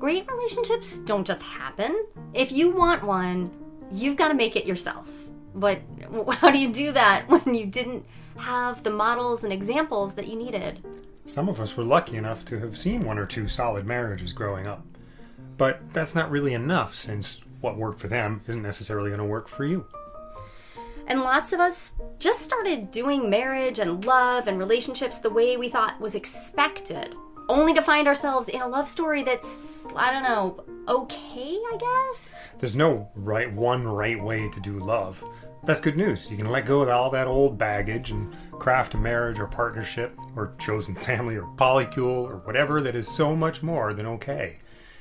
Great relationships don't just happen. If you want one, you've got to make it yourself. But how do you do that when you didn't have the models and examples that you needed? Some of us were lucky enough to have seen one or two solid marriages growing up. But that's not really enough since what worked for them isn't necessarily going to work for you. And lots of us just started doing marriage and love and relationships the way we thought was expected, only to find ourselves in a love story that's, I don't know, okay, I guess? There's no right one right way to do love. That's good news. You can let go of all that old baggage and craft a marriage or partnership or chosen family or polycule or whatever that is so much more than okay.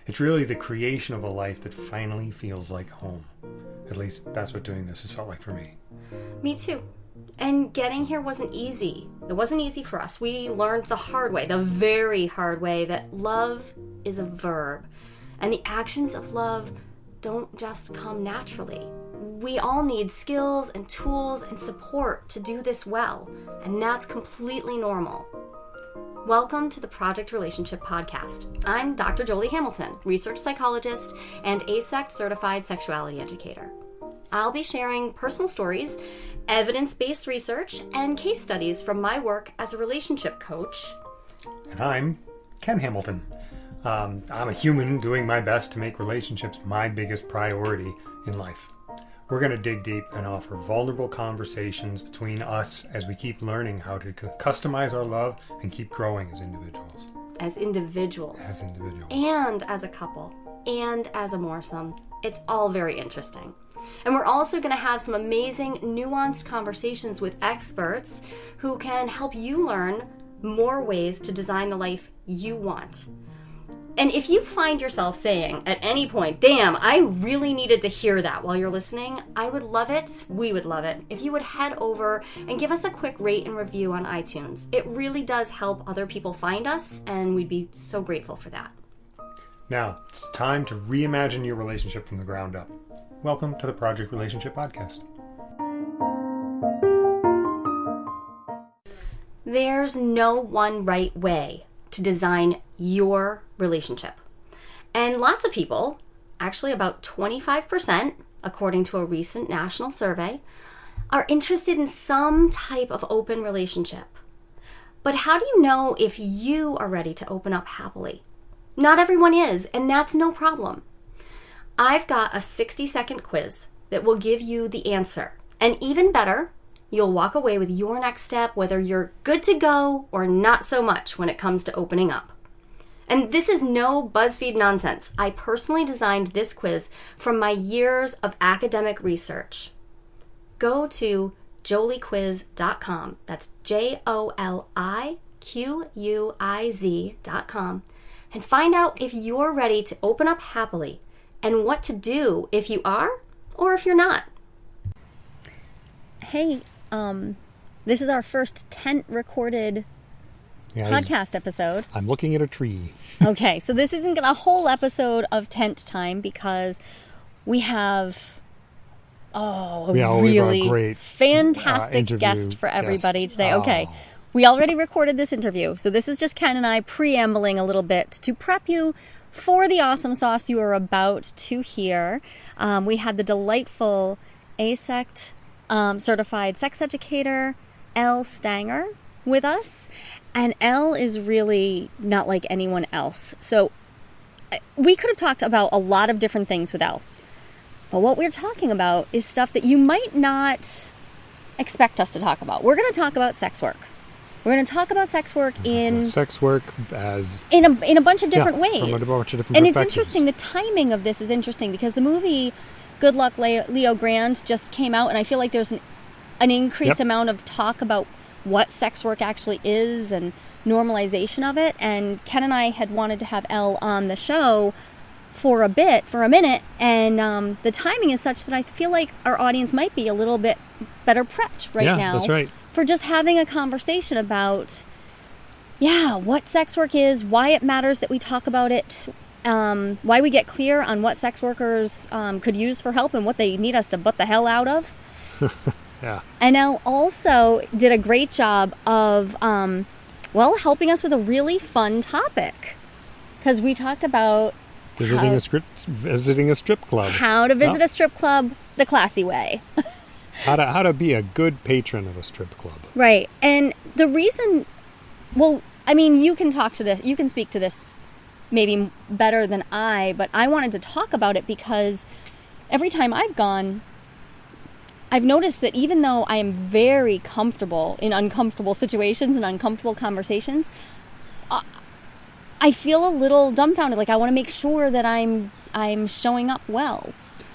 It's really the creation of a life that finally feels like home. At least that's what doing this has felt like for me. Me too. And getting here wasn't easy. It wasn't easy for us. We learned the hard way, the very hard way, that love is a verb. And the actions of love don't just come naturally. We all need skills and tools and support to do this well, and that's completely normal. Welcome to the Project Relationship Podcast. I'm Dr. Jolie Hamilton, research psychologist and AASECT certified sexuality educator. I'll be sharing personal stories, evidence based research, and case studies from my work as a relationship coach. And I'm Ken Hamilton. Um, I'm a human doing my best to make relationships my biggest priority in life. We're going to dig deep and offer vulnerable conversations between us as we keep learning how to customize our love and keep growing as individuals. As individuals. As individuals. And as a couple. And as a moresome. It's all very interesting. And we're also going to have some amazing, nuanced conversations with experts who can help you learn more ways to design the life you want. And if you find yourself saying at any point, damn, I really needed to hear that while you're listening, I would love it, we would love it, if you would head over and give us a quick rate and review on iTunes. It really does help other people find us, and we'd be so grateful for that. Now, it's time to reimagine your relationship from the ground up. Welcome to the Project Relationship Podcast. There's no one right way to design your relationship. And lots of people, actually about 25%, according to a recent national survey, are interested in some type of open relationship. But how do you know if you are ready to open up happily? Not everyone is, and that's no problem. I've got a 60 second quiz that will give you the answer. And even better, you'll walk away with your next step, whether you're good to go or not so much when it comes to opening up. And this is no BuzzFeed nonsense. I personally designed this quiz from my years of academic research. Go to joliequiz.com. That's J O L I Q U I Z.com and find out if you're ready to open up happily and what to do if you are or if you're not. Hey, um, this is our first tent recorded yeah, podcast episode. I'm looking at a tree. okay, so this isn't a whole episode of tent time because we have oh a yeah, really great, fantastic uh, guest for everybody guest. today. Oh. Okay. We already recorded this interview, so this is just Ken and I preambling a little bit to prep you for the awesome sauce you are about to hear. Um, we had the delightful AASECT um, certified sex educator, Elle Stanger, with us. And Elle is really not like anyone else. So we could have talked about a lot of different things with Elle. But what we're talking about is stuff that you might not expect us to talk about. We're going to talk about sex work. We're going to talk about sex work in sex work as in a in a bunch of different yeah, ways. From a bunch of different and it's interesting. The timing of this is interesting because the movie Good Luck Leo Grande just came out, and I feel like there's an, an increased yep. amount of talk about what sex work actually is and normalization of it. And Ken and I had wanted to have Elle on the show for a bit, for a minute, and um, the timing is such that I feel like our audience might be a little bit better prepped right yeah, now. That's right. For just having a conversation about, yeah, what sex work is, why it matters that we talk about it, um, why we get clear on what sex workers um, could use for help and what they need us to butt the hell out of. Yeah. And now also did a great job of, um, well, helping us with a really fun topic. Because we talked about Visiting How- a strip, visiting a strip club. how to visit a strip club the classy way. How to how to be a good patron of a strip club. Right. And the reason, well, I mean, you can talk to this, you can speak to this maybe better than I, but I wanted to talk about it because every time I've gone, I've noticed that even though I am very comfortable in uncomfortable situations and uncomfortable conversations, uh, I feel a little dumbfounded. Like I want to make sure that I'm I'm showing up well.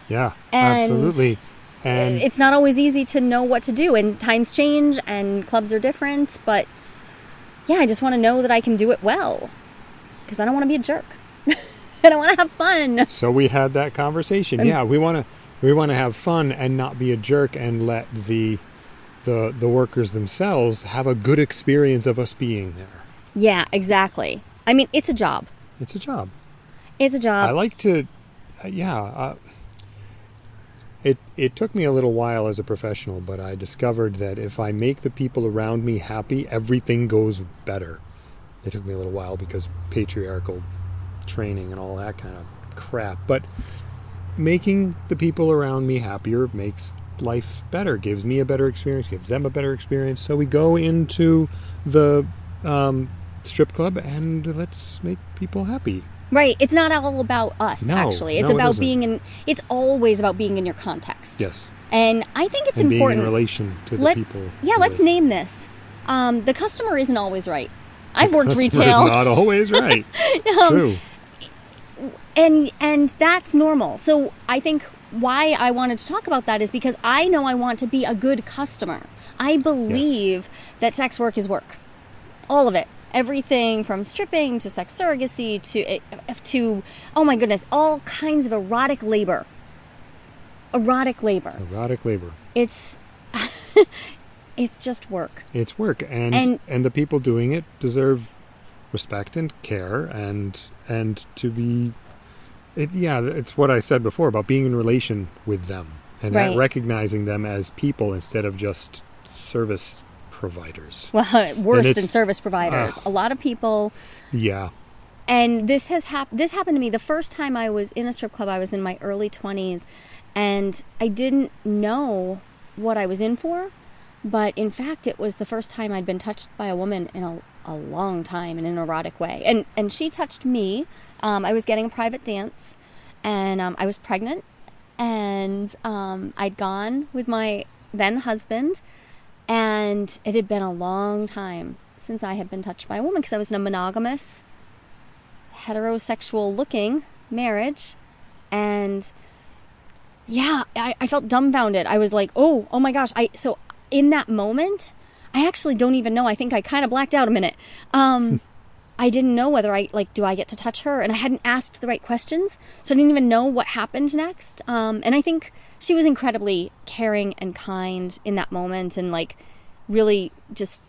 Yeah, And absolutely. And it's not always easy to know what to do and times change and clubs are different but yeah i just want to know that i can do it well because i don't want to be a jerk i don't want to have fun so we had that conversation. yeah, we want to we want to have fun and not be a jerk and let the the the workers themselves have a good experience of us being there. yeah exactly i mean it's a job It's a job. it's a job I like to, uh, yeah. Uh, it it took me a little while as a professional, but I discovered that if I make the people around me happy, everything goes better. It took me a little while because patriarchal training and all that kind of crap, but making the people around me happier makes life better, gives me a better experience, gives them a better experience. So we go into the um, strip club and let's make people happy. right it's not all about us No, actually it's no, about isn't. being in it's always about being in your context Yes. and i think it's and important being in relation to the Let- people. yeah let's name this um, the customer isn't always right i've worked retail. not always right. Um, True. and and that's normal. So i think why i wanted to talk about that is because i know i want to be a good customer. I believe that sex work is work. All of it. Everything from stripping to sex surrogacy to eh, to oh my goodness all kinds of erotic labor. Erotic labor. Erotic labor. it's it's just work It's work, and, And- and the people doing it deserve respect and care, and and to be. It, yeah, it's what I said before about being in relation with them and Right. recognizing them as people instead of just service providers. well worse than service providers ah. a lot of people Yeah, and this has happened this happened to me the first time i was in a strip club i was in my early 20s and i didn't know what i was in for but in fact it was the first time i'd been touched by a woman in a, a long time in an erotic way. And and she touched me. Um, i was getting a private dance and um, i was pregnant. And um, i'd gone with my then husband and it had been a long time since i had been touched by a woman because i was in a monogamous heterosexual looking marriage. And yeah I, I felt dumbfounded. I was like oh oh my gosh i so in that moment i actually don't even know. I think i kind of blacked out a minute. Um i didn't know whether i like do i get to touch her and i hadn't asked the right questions so i didn't even know what happened next. Um and i think she was incredibly caring and kind in that moment and like really just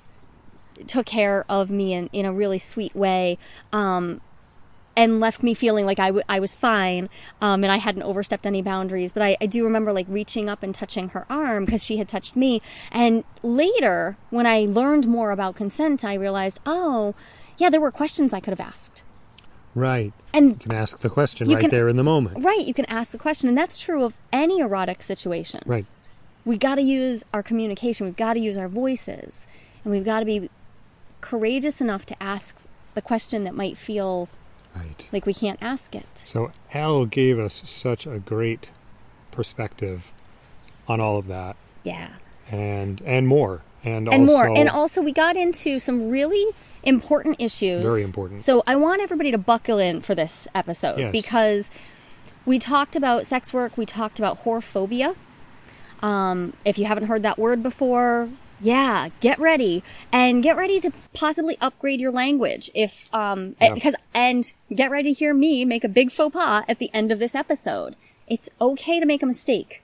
took care of me in, in a really sweet way. Um, and left me feeling like I, w- I was fine um, and I hadn't overstepped any boundaries. But I, I do remember like reaching up and touching her arm because she had touched me. And later, when I learned more about consent, I realized, oh, yeah, there were questions I could have asked. right. And You can ask the question right can- there in the moment. right, you can ask the question. And that's true of any erotic situation. Right. we got to use our communication. We've got to use our voices, and we've got to be courageous enough to ask the question that might feel Right. like we can't ask it. So Elle gave us such a great perspective on all of that Yeah. and and more and, And also more. And also, we got into some really important issues. Very important. So, I want everybody to buckle in for this episode Yes. because we talked about sex work, we talked about whorephobia. Um, if you haven't heard that word before, yeah, get ready and get ready to possibly upgrade your language. If um, Yeah. because and get ready to hear me make a big faux pas at the end of this episode. It's okay to make a mistake.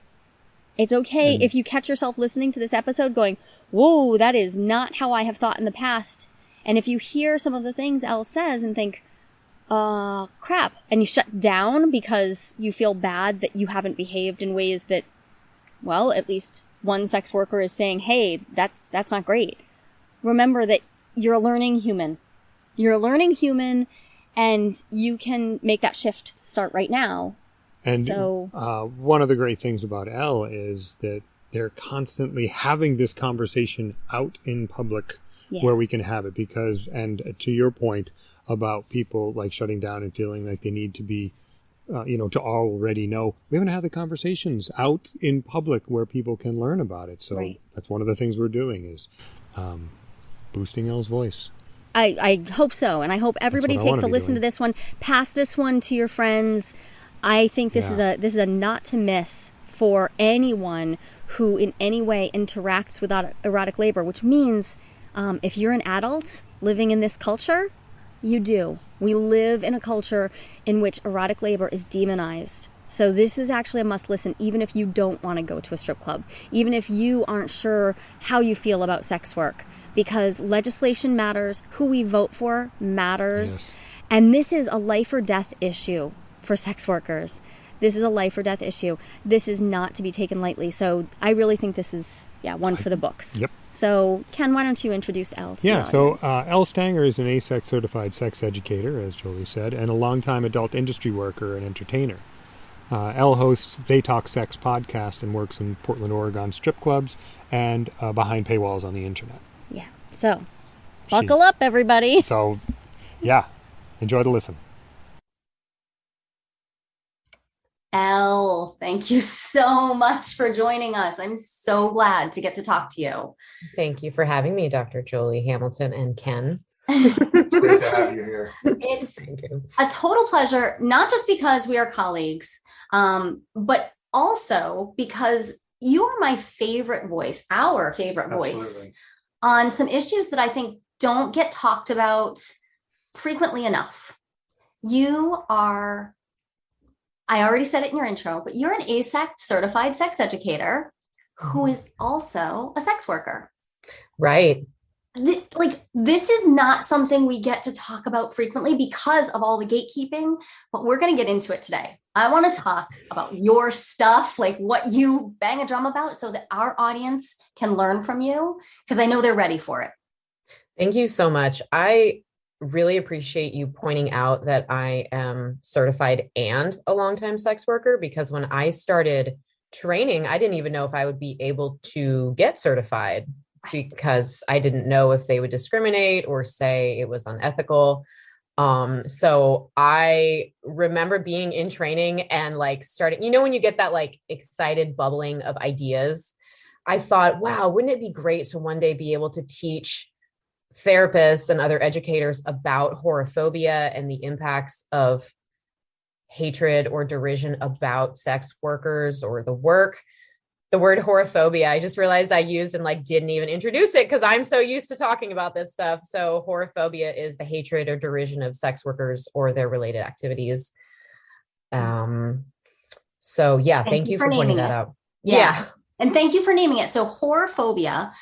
It's okay if you catch yourself listening to this episode going, "Whoa, that is not how I have thought in the past." And if you hear some of the things Elle says and think, "Uh, crap," and you shut down because you feel bad that you haven't behaved in ways that well, at least one sex worker is saying, "Hey, that's that's not great." Remember that you're a learning human. You're a learning human and you can make that shift start right now. And so, uh, one of the great things about Elle is that they're constantly having this conversation out in public yeah. where we can have it because and to your point about people like shutting down and feeling like they need to be uh, you know to already know we haven't had the conversations out in public where people can learn about it so right. that's one of the things we're doing is um, boosting Elle's voice I, I hope so and i hope everybody takes a listen doing. to this one pass this one to your friends i think this yeah. is a this is a not to miss for anyone who in any way interacts with erotic labor, which means um, if you're an adult living in this culture, you do. We live in a culture in which erotic labor is demonized. So this is actually a must listen, even if you don't want to go to a strip club, even if you aren't sure how you feel about sex work, because legislation matters, who we vote for matters, yes. and this is a life or death issue for sex workers. This is a life or death issue. This is not to be taken lightly. So I really think this is, yeah, one for the books. Yep. So, Ken, why don't you introduce Elle? yeah, so uh, Elle Stanger is an AASECT certified sex educator, as Jolie said, and a longtime adult industry worker and entertainer. Uh, Elle hosts They Talk Sex podcast and works in Portland, Oregon strip clubs and uh, behind paywalls on the internet. Yeah. So, buckle She's, up, everybody. So, yeah, enjoy the listen. Elle, thank you so much for joining us. I'm so glad to get to talk to you. Thank you for having me, Dr. Jolie Hamilton and Ken. it's great to have you here. It's you. a total pleasure, not just because we are colleagues, um, but also because you are my favorite voice, our favorite Absolutely. voice on some issues that I think don't get talked about frequently enough. You are I already said it in your intro, but you're an AASECT certified sex educator who mm-hmm. also a sex worker. Right. like this is not something we get to talk about frequently because of all the gatekeeping, but we're going to get into it today. I want to talk about your stuff, like what you bang a drum about so that our audience can learn from you because I know they're ready for it. Thank you so much. I really appreciate you pointing out that I am certified and a longtime sex worker because when I started training, I didn't even know if I would be able to get certified because I didn't know if they would discriminate or say it was unethical. Um, so I remember being in training and like starting, you know, when you get that like excited bubbling of ideas, I thought, wow, wouldn't it be great to one day be able to teach therapists and other educators about whorephobia and the impacts of hatred or derision about sex workers or the work. The word whorephobia i just realized i used and like didn't even introduce it because i'm so used to talking about this stuff. So whorephobia is the hatred or derision of sex workers or their related activities. Um so yeah thank, thank you, you, for, pointing that out. Yeah. yeah. And thank you for naming it. So whorephobia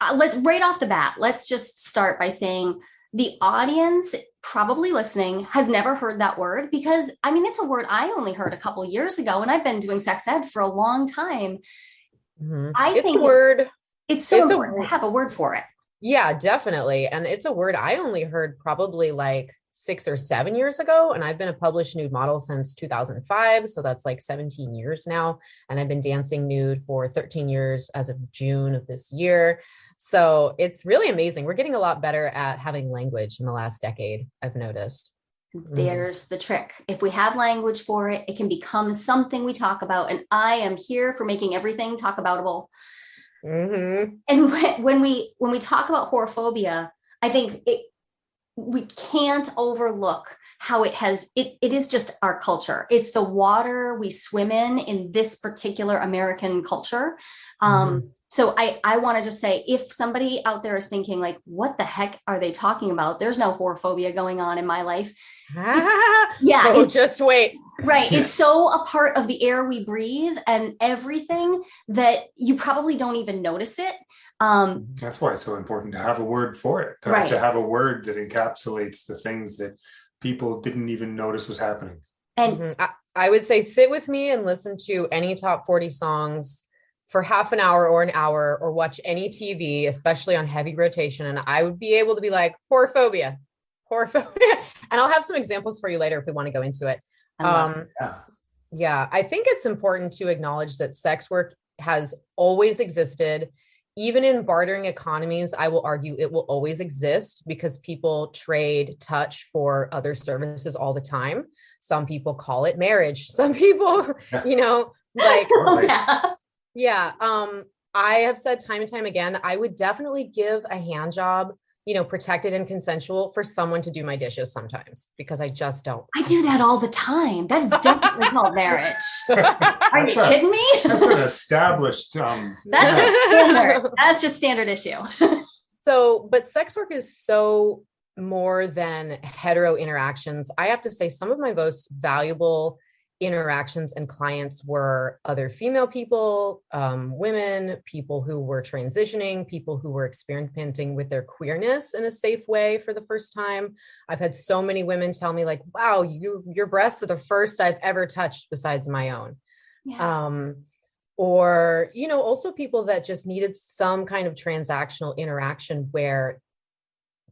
uh, let's right off the bat, let's just start by saying the audience probably listening has never heard that word because I mean, it's a word I only heard a couple years ago and I've been doing sex ed for a long time. Mm-hmm. I it's think a word. It's, it's so it's important a, to have a word for it. Yeah, definitely. And it's a word I only heard probably like six or seven years ago. And I've been a published nude model since 2005. So that's like 17 years now. And I've been dancing nude for 13 years as of June of this year. So it's really amazing. We're getting a lot better at having language in the last decade, I've noticed. Mm-hmm. There's the trick. If we have language for it, it can become something we talk about. And I am here for making everything talk aboutable. Mm-hmm. And when, when we when we talk about whorephobia, I think it we can't overlook how it has it, it is just our culture. It's the water we swim in in this particular american culture. Um mm-hmm. so i i want to just say if somebody out there is thinking like what the heck are they talking about? There's no whorephobia going on in my life. Yeah oh, just wait right it's so a part of the air we breathe and everything that you probably don't even notice it um, That's why it's so important to have a word for it, to, right. to have a word that encapsulates the things that people didn't even notice was happening. And mm-hmm. I, I would say sit with me and listen to any top 40 songs for half an hour or an hour or watch any TV, especially on heavy rotation. And I would be able to be like, whorephobia, whorephobia. and I'll have some examples for you later if we want to go into it. Um, yeah. yeah, I think it's important to acknowledge that sex work has always existed. Even in bartering economies, I will argue it will always exist because people trade touch for other services all the time. Some people call it marriage. Some people, you know, like oh, yeah. yeah. Um, I have said time and time again, I would definitely give a hand job you know, protected and consensual for someone to do my dishes sometimes because I just don't. I do that all the time. That is definitely called marriage. Are you kidding me? That's an established. Um, that's yeah. just standard. That's just standard issue. so, but sex work is so more than hetero interactions. I have to say, some of my most valuable interactions and clients were other female people, um, women, people who were transitioning, people who were experimenting with their queerness in a safe way for the first time. I've had so many women tell me like, wow, you, your breasts are the first I've ever touched besides my own. Yeah. Um, or, you know, also people that just needed some kind of transactional interaction where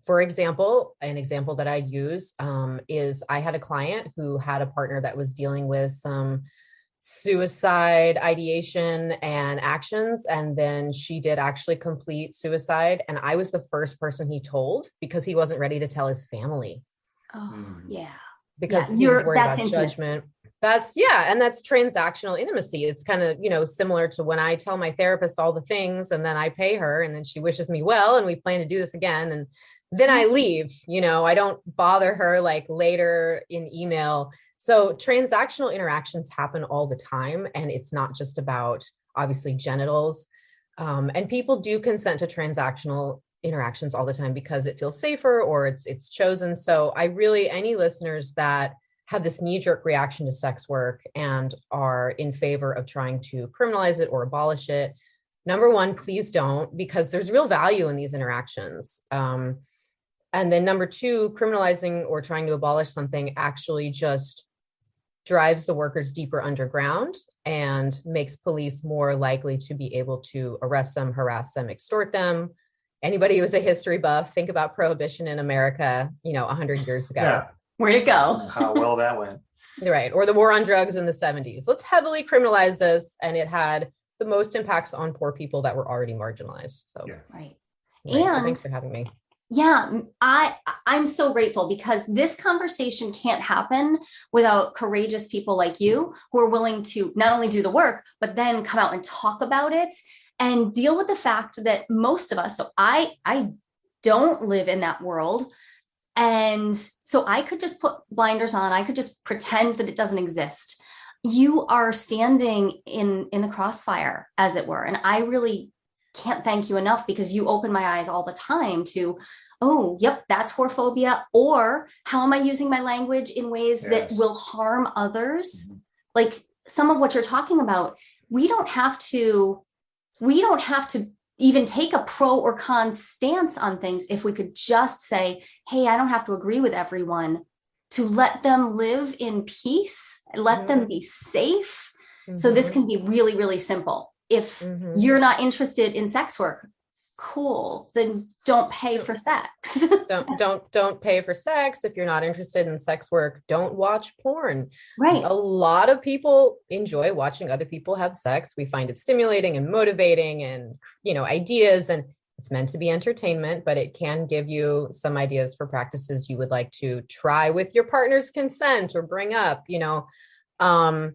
for example, an example that I use um, is I had a client who had a partner that was dealing with some suicide ideation and actions. And then she did actually complete suicide. And I was the first person he told because he wasn't ready to tell his family. Oh, mm. yeah. Because yeah, he was worried about judgment. That's yeah, and that's transactional intimacy. It's kind of, you know, similar to when I tell my therapist all the things and then I pay her and then she wishes me well and we plan to do this again. And then I leave, you know, I don't bother her like later in email. So transactional interactions happen all the time. And it's not just about obviously genitals. Um, and people do consent to transactional interactions all the time because it feels safer or it's it's chosen. So I really any listeners that have this knee-jerk reaction to sex work and are in favor of trying to criminalize it or abolish it. Number one, please don't, because there's real value in these interactions. Um, and then number two, criminalizing or trying to abolish something actually just drives the workers deeper underground and makes police more likely to be able to arrest them, harass them, extort them. Anybody who's a history buff, think about prohibition in America, you know, 100 years ago. Yeah. Where'd it go? How well that went. Right. Or the war on drugs in the 70s. Let's heavily criminalize this. And it had the most impacts on poor people that were already marginalized. So, yeah. right. right. And so thanks for having me yeah i i'm so grateful because this conversation can't happen without courageous people like you who are willing to not only do the work but then come out and talk about it and deal with the fact that most of us so i i don't live in that world. And so i could just put blinders on. I could just pretend that it doesn't exist. You are standing in in the crossfire as it were and i really can't thank you enough because you open my eyes all the time to oh yep that's whorephobia or how am i using my language in ways yes. that will harm others mm-hmm. like some of what you're talking about we don't have to we don't have to even take a pro or con stance on things if we could just say hey i don't have to agree with everyone to let them live in peace let mm-hmm. them be safe mm-hmm. so this mm-hmm. can be really really simple if mm-hmm. you're not interested in sex work cool. Then don't pay for sex. Don't don't don't pay for sex. If you're not interested in sex work don't watch porn. Right. A lot of people enjoy watching other people have sex. We find it stimulating and motivating and you know ideas and it's meant to be entertainment but it can give you some ideas for practices you would like to try with your partner's consent or bring up you know? Um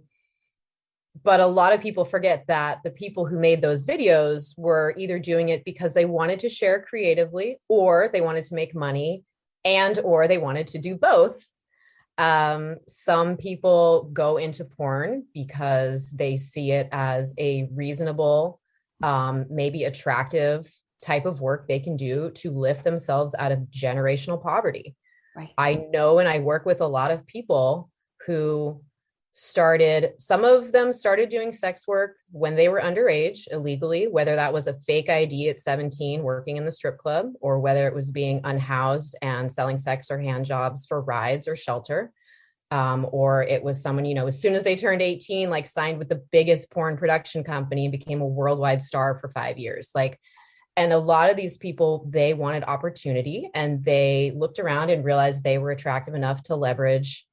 but a lot of people forget that the people who made those videos were either doing it because they wanted to share creatively or they wanted to make money and or they wanted to do both. Um, some people go into porn because they see it as a reasonable um, maybe attractive type of work they can do to lift themselves out of generational poverty. Right. I know and i work with a lot of people who started some of them started doing sex work when they were underage illegally whether that was a fake id at 17 working in the strip club or whether it was being unhoused and selling sex or hand jobs for rides or shelter Um, or it was someone, you know, as soon as they turned 18, like signed with the biggest porn production company and became a worldwide star for five years. Like, and a lot of these people, they wanted opportunity and they looked around and realized they were attractive enough to leverage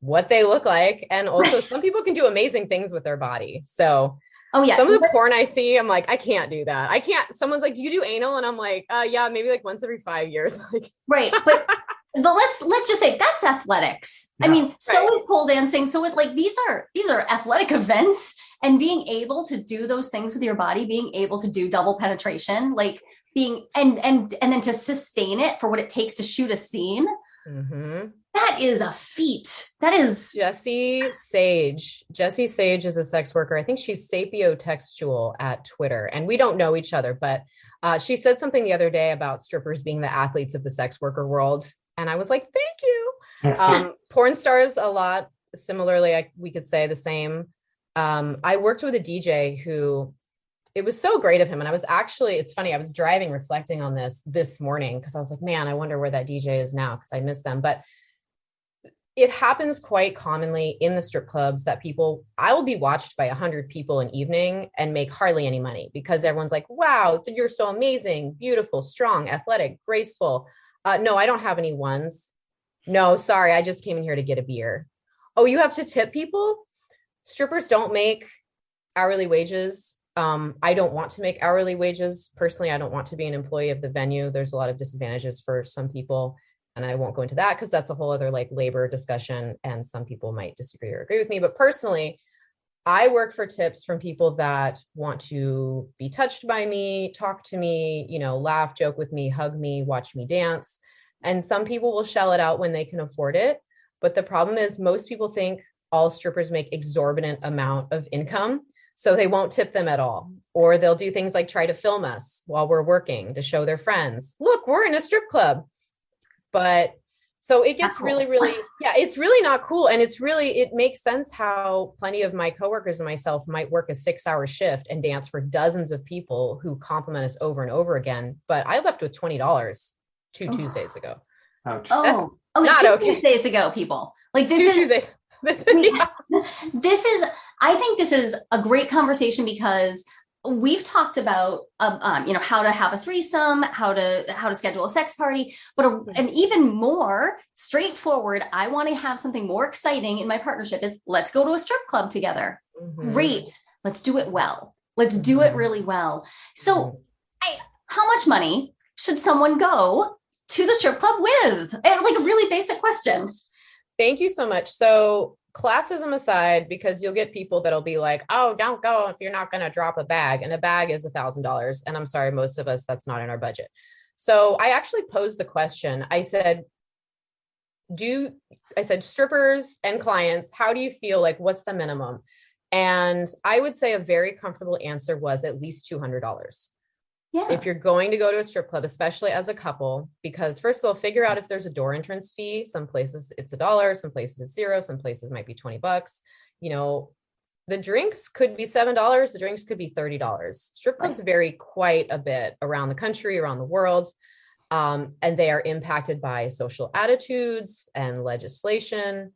what they look like. And also, some people can do amazing things with their body. So, Oh yeah. some of the let's- porn I see, I'm like, I can't do that. I can't. Someone's like, Do you do anal? And I'm like, uh, yeah, maybe like once every five years. Like, Right. But but let's let's just say that's athletics. I Yeah. mean, so Right. is pole dancing. So it like these are these are athletic events and being able to do those things with your body, being able to do double penetration, like being and and and then to sustain it for what it takes to shoot a scene, mhm. that is a feat. That is Jessie Sage. Jessie Sage is a sex worker. I think she's sapiotextual at Twitter, and we don't know each other, but uh, she said something the other day about strippers being the athletes of the sex worker world, and I was like, "Thank you." Um, porn stars, a lot similarly. I, we could say the same. Um, I worked with a DJ who. It was so great of him. And I was actually, it's funny, I was driving reflecting on this this morning because I was like, man, I wonder where that DJ is now because I miss them. But it happens quite commonly in the strip clubs that people i will be watched by 100 people an evening and make hardly any money because everyone's like wow you're so amazing beautiful strong athletic graceful. Uh, no i don't have any ones. No sorry i just came in here to get a beer. Oh you have to tip people? Strippers don't make hourly wages um, i don't want to make hourly wages. Personally i don't want to be an employee of the venue. There's a lot of disadvantages for some people and I won't go into that because that's a whole other like labor discussion and some people might disagree or agree with me. But personally I work for tips from people that want to be touched by me, talk to me, you know, laugh, joke with me, hug me, watch me dance. And some people will shell it out when they can afford it, but the problem is most people think all strippers make exorbitant amount of income, so they won't tip them at all. Or they'll do things like try to film us while we're working to show their friends, "Look, we're in a strip club." but so it gets cool. really really yeah it's really not cool and it's really it makes sense how plenty of my coworkers and myself might work a six hour shift and dance for dozens of people who compliment us over and over again but i left with $20 two Oh. tuesdays ago Ouch. oh okay, oh, not two okay. Tuesdays ago, people. Like this two is tuesdays This- yeah. this is i think this is a great conversation because we've talked about um, um, you know how to have a threesome how to how to schedule a sex party but a, an even more straightforward i want to have something more exciting in my partnership is let's go to a strip club together Mhm. great let's do it well let's do it Mhm. really well so Mhm. how much money should someone go to the strip club with and like a really basic question Thank you so much. So, classism aside, because you'll get people that'll be like, "Oh, don't go if you're not going to drop a bag," and a bag is a thousand dollars. And I'm sorry, most of us that's not in our budget. So, I actually posed the question. I said, "Do I said strippers and clients? How do you feel like? What's the minimum?" And I would say a very comfortable answer was at least two hundred dollars yeah if you're going to go to a strip club, especially as a couple, because first of all, figure out if there's a door entrance fee. Some places it's a dollar, some places it's zero, some places might be 20 bucks. You know, the drinks could be seven dollars, the drinks could be thirty dollars. Strip clubs vary quite a bit around the country, around the world. Um, and they are impacted by social attitudes and legislation,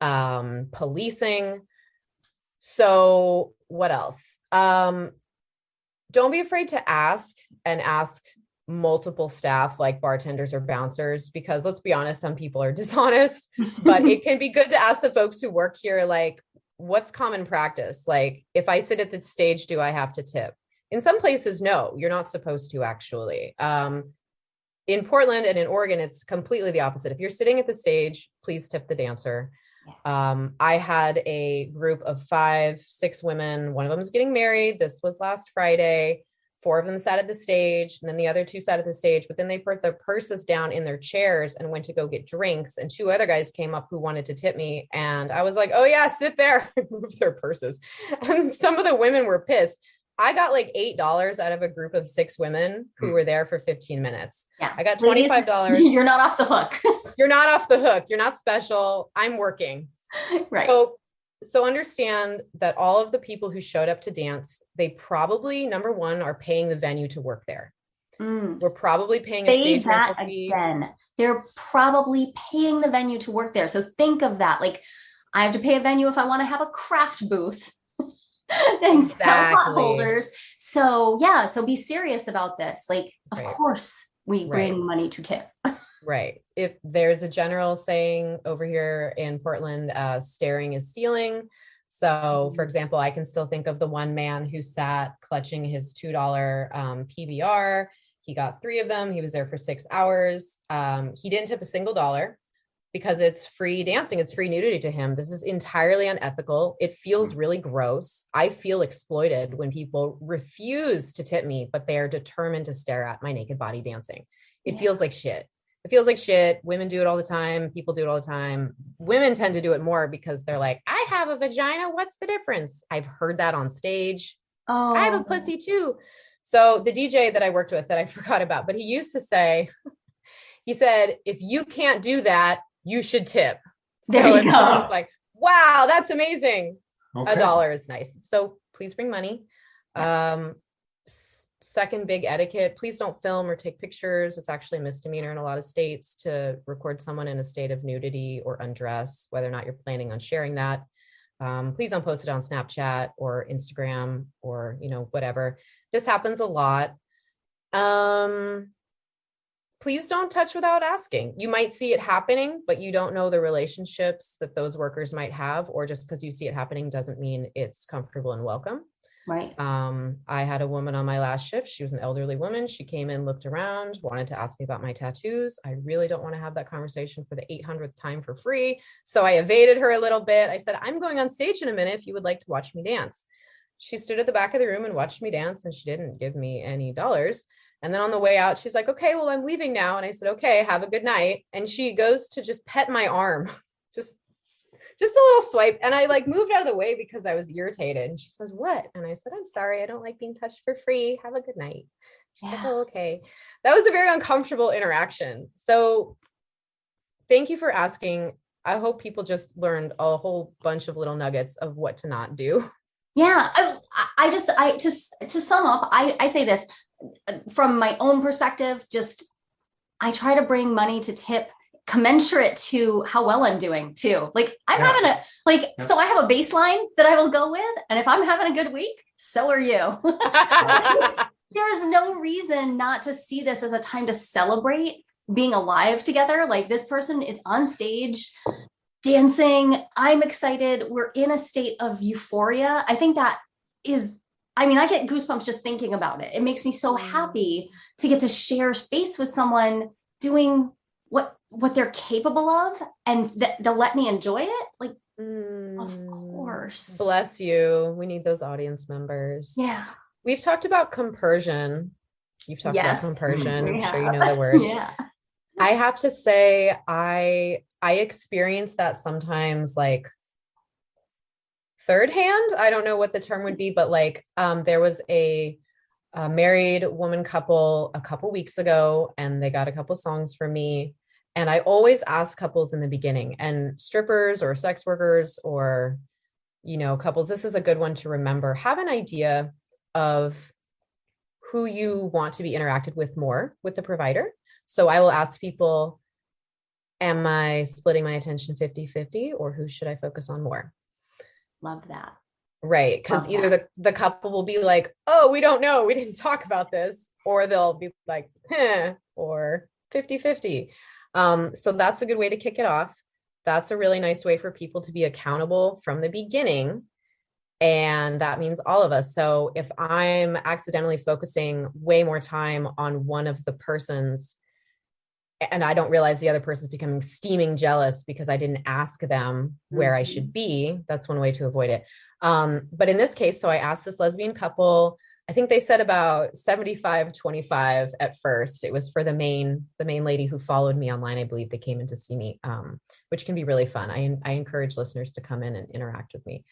um, policing. So, what else? Um, don't be afraid to ask and ask multiple staff like bartenders or bouncers because let's be honest some people are dishonest but it can be good to ask the folks who work here like what's common practice? Like if i sit at the stage do i have to tip? In some places no you're not supposed to actually. Um, in portland and in oregon it's completely the opposite. If you're sitting at the stage please tip the dancer um, I had a group of five, six women. One of them is getting married. This was last Friday. Four of them sat at the stage, and then the other two sat at the stage. But then they put their purses down in their chairs and went to go get drinks. And two other guys came up who wanted to tip me. And I was like, oh, yeah, sit there. Move their purses. And some of the women were pissed. I got like $8 out of a group of six women who Hmm. were there for 15 minutes. yeah I got $25. you're not off the hook You're not off the hook. You're not special. I'm working. right So so understand that all of the people who showed up to dance, they probably number one are paying the venue to work there. Mm. We're probably paying a say stage that rental fee. again they're probably paying the venue to work there. So think of that. Like, I have to pay a venue if I want to have a craft booth and exactly. pot holders. So yeah, so be serious about this. Like, of course, we bring right. money to tip. right. If there's a general saying over here in Portland, uh, staring is stealing. So, for mm-hmm. example, I can still think of the one man who sat clutching his $2 um, PBR. He got three of them. He was there for six hours. Um, he didn't tip a single dollar because it's free dancing, it's free nudity to him. This is entirely unethical. It feels mm. really gross. I feel exploited when people refuse to tip me, but they are determined to stare at my naked body dancing. It yeah. feels like shit. It feels like shit. Women do it all the time. People do it all the time. Women tend to do it more because they're like, I have a vagina. What's the difference? I've heard that on stage. Oh. I have a oh. pussy too. So the DJ that I worked with that I forgot about, but he used to say, he said, if you can't do that, you should tip. There so you go. like, wow, that's amazing. Okay. A dollar is nice. So please bring money. Um, second big etiquette, please don't film or take pictures. It's actually a misdemeanor in a lot of states to record someone in a state of nudity or undress, whether or not you're planning on sharing that. Um, please don't post it on Snapchat or Instagram or, you know, whatever. This happens a lot. Um, please don't touch without asking. You might see it happening, but you don't know the relationships that those workers might have, or just because you see it happening doesn't mean it's comfortable and welcome. Right. Um, I had a woman on my last shift. She was an elderly woman. She came in, looked around, wanted to ask me about my tattoos. I really don't want to have that conversation for the 800th time for free. So I evaded her a little bit. I said, I'm going on stage in a minute if you would like to watch me dance. She stood at the back of the room and watched me dance, and she didn't give me any dollars. And then on the way out, she's like, okay, well, I'm leaving now. And I said, okay, have a good night. And she goes to just pet my arm, just, just a little swipe. And I like moved out of the way because I was irritated. And she says, what? And I said, I'm sorry. I don't like being touched for free. Have a good night. She's yeah. like, oh, okay. That was a very uncomfortable interaction. So thank you for asking. I hope people just learned a whole bunch of little nuggets of what to not do. Yeah, I, I just I just to sum up, I I say this from my own perspective, just I try to bring money to tip commensurate to how well I'm doing too. Like I'm yeah. having a like yeah. so I have a baseline that I will go with and if I'm having a good week, so are you. There's no reason not to see this as a time to celebrate being alive together. Like this person is on stage dancing. I'm excited. We're in a state of euphoria. I think that is I mean, I get goosebumps just thinking about it. It makes me so mm. happy to get to share space with someone doing what what they're capable of and th- they'll let me enjoy it. Like, mm. of course. Bless you. We need those audience members. Yeah. We've talked about compersion. You've talked yes. about compersion. I'm sure you know the word. yeah. I have to say, I I experience that sometimes like third hand. I don't know what the term would be, but like um, there was a, a married woman couple a couple weeks ago, and they got a couple songs from me. And I always ask couples in the beginning, and strippers or sex workers or you know couples. This is a good one to remember. Have an idea of who you want to be interacted with more with the provider. So I will ask people, am I splitting my attention 50 50 or who should I focus on more? Love that. Right. Because either the, the couple will be like, oh, we don't know. We didn't talk about this. Or they'll be like, eh, or 50 50. Um, so that's a good way to kick it off. That's a really nice way for people to be accountable from the beginning. And that means all of us. So if I'm accidentally focusing way more time on one of the persons and I don't realize the other person's becoming steaming jealous because I didn't ask them where mm-hmm. I should be. That's one way to avoid it. Um, but in this case, so I asked this lesbian couple, I think they said about 75, 25 at first. It was for the main, the main lady who followed me online. I believe they came in to see me, um, which can be really fun. I, I encourage listeners to come in and interact with me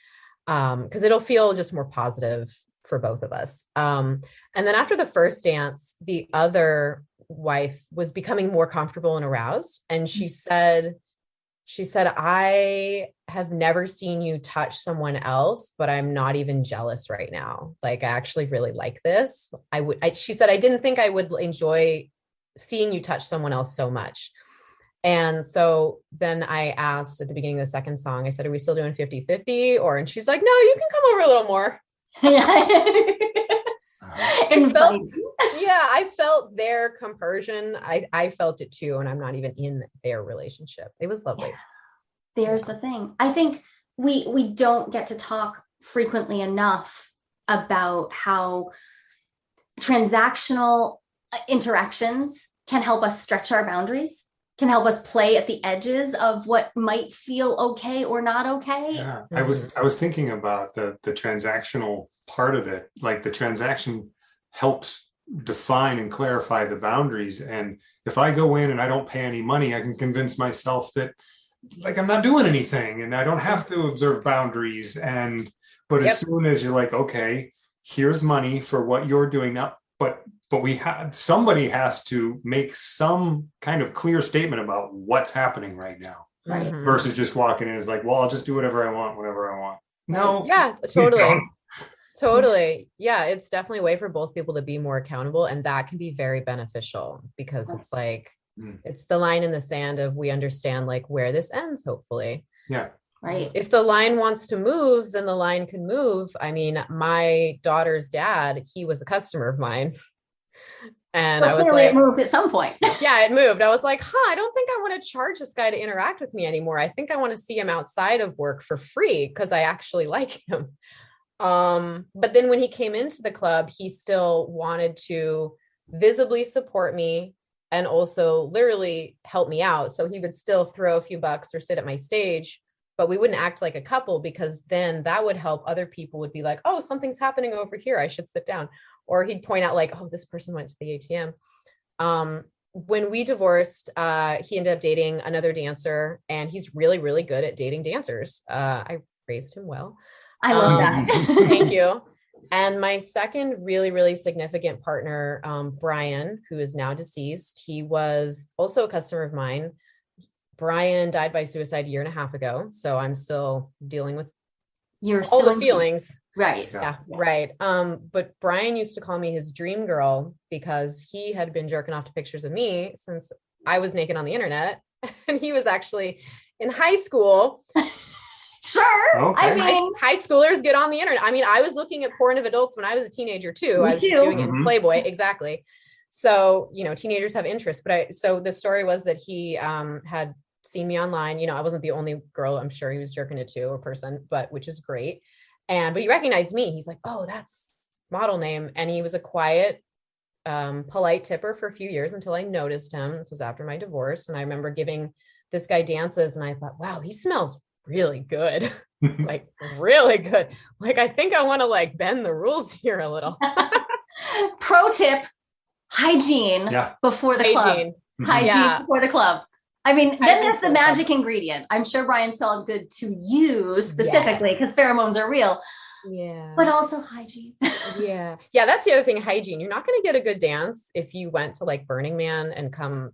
because um, it'll feel just more positive for both of us. Um, and then after the first dance, the other wife was becoming more comfortable and aroused and she mm. said she said i have never seen you touch someone else but i'm not even jealous right now like i actually really like this i would I, she said i didn't think i would enjoy seeing you touch someone else so much And so then I asked at the beginning of the second song, I said, Are we still doing 50 50? Or, and she's like, No, you can come over a little more. I felt, yeah, I felt their compersion. I, I felt it too. And I'm not even in their relationship. It was lovely. Yeah. There's the thing. I think we we don't get to talk frequently enough about how transactional uh, interactions can help us stretch our boundaries can help us play at the edges of what might feel okay or not okay. Yeah, I was mm-hmm. I was thinking about the the transactional part of it. Like the transaction helps define and clarify the boundaries. And if I go in and I don't pay any money, I can convince myself that like I'm not doing anything and I don't have to observe boundaries. And but yep. as soon as you're like, okay, here's money for what you're doing now, but but we have somebody has to make some kind of clear statement about what's happening right now right mm-hmm. versus just walking in is like well i'll just do whatever i want whenever i want no yeah totally totally yeah it's definitely a way for both people to be more accountable and that can be very beneficial because it's like mm. it's the line in the sand of we understand like where this ends hopefully yeah right if the line wants to move then the line can move i mean my daughter's dad he was a customer of mine and well, I was like, it moved at some point. yeah, it moved. I was like, huh, I don't think I want to charge this guy to interact with me anymore. I think I want to see him outside of work for free because I actually like him. Um, but then when he came into the club, he still wanted to visibly support me and also literally help me out. So he would still throw a few bucks or sit at my stage, but we wouldn't act like a couple because then that would help other people would be like, oh, something's happening over here. I should sit down or he'd point out like, oh, this person went to the ATM. Um, when we divorced, uh, he ended up dating another dancer, and he's really, really good at dating dancers. Uh, I raised him well. I love um, that. thank you. And my second really, really significant partner, um, Brian, who is now deceased, he was also a customer of mine. Brian died by suicide a year and a half ago. So I'm still dealing with You're all the feelings. Right. Yeah, yeah, right. Um, but Brian used to call me his dream girl because he had been jerking off to pictures of me since I was naked on the internet. And he was actually in high school. sure. Okay. I mean, high, high, schoolers get on the internet. I mean, I was looking at porn of adults when I was a teenager too. I was too. doing mm-hmm. it in Playboy. Exactly. So, you know, teenagers have interest. But I, so the story was that he um, had seen me online. You know, I wasn't the only girl I'm sure he was jerking it to or person, but which is great. And but he recognized me. He's like, oh, that's model name. And he was a quiet, um, polite tipper for a few years until I noticed him. This was after my divorce. And I remember giving this guy dances and I thought, wow, he smells really good. like really good. Like I think I want to like bend the rules here a little. Pro tip hygiene yeah. before the hygiene. club. Mm-hmm. Hygiene yeah. before the club. I mean, then there's the magic ingredient. I'm sure Brian smelled good to you specifically because yes. pheromones are real. Yeah. But also hygiene. yeah. Yeah. That's the other thing hygiene. You're not going to get a good dance if you went to like Burning Man and come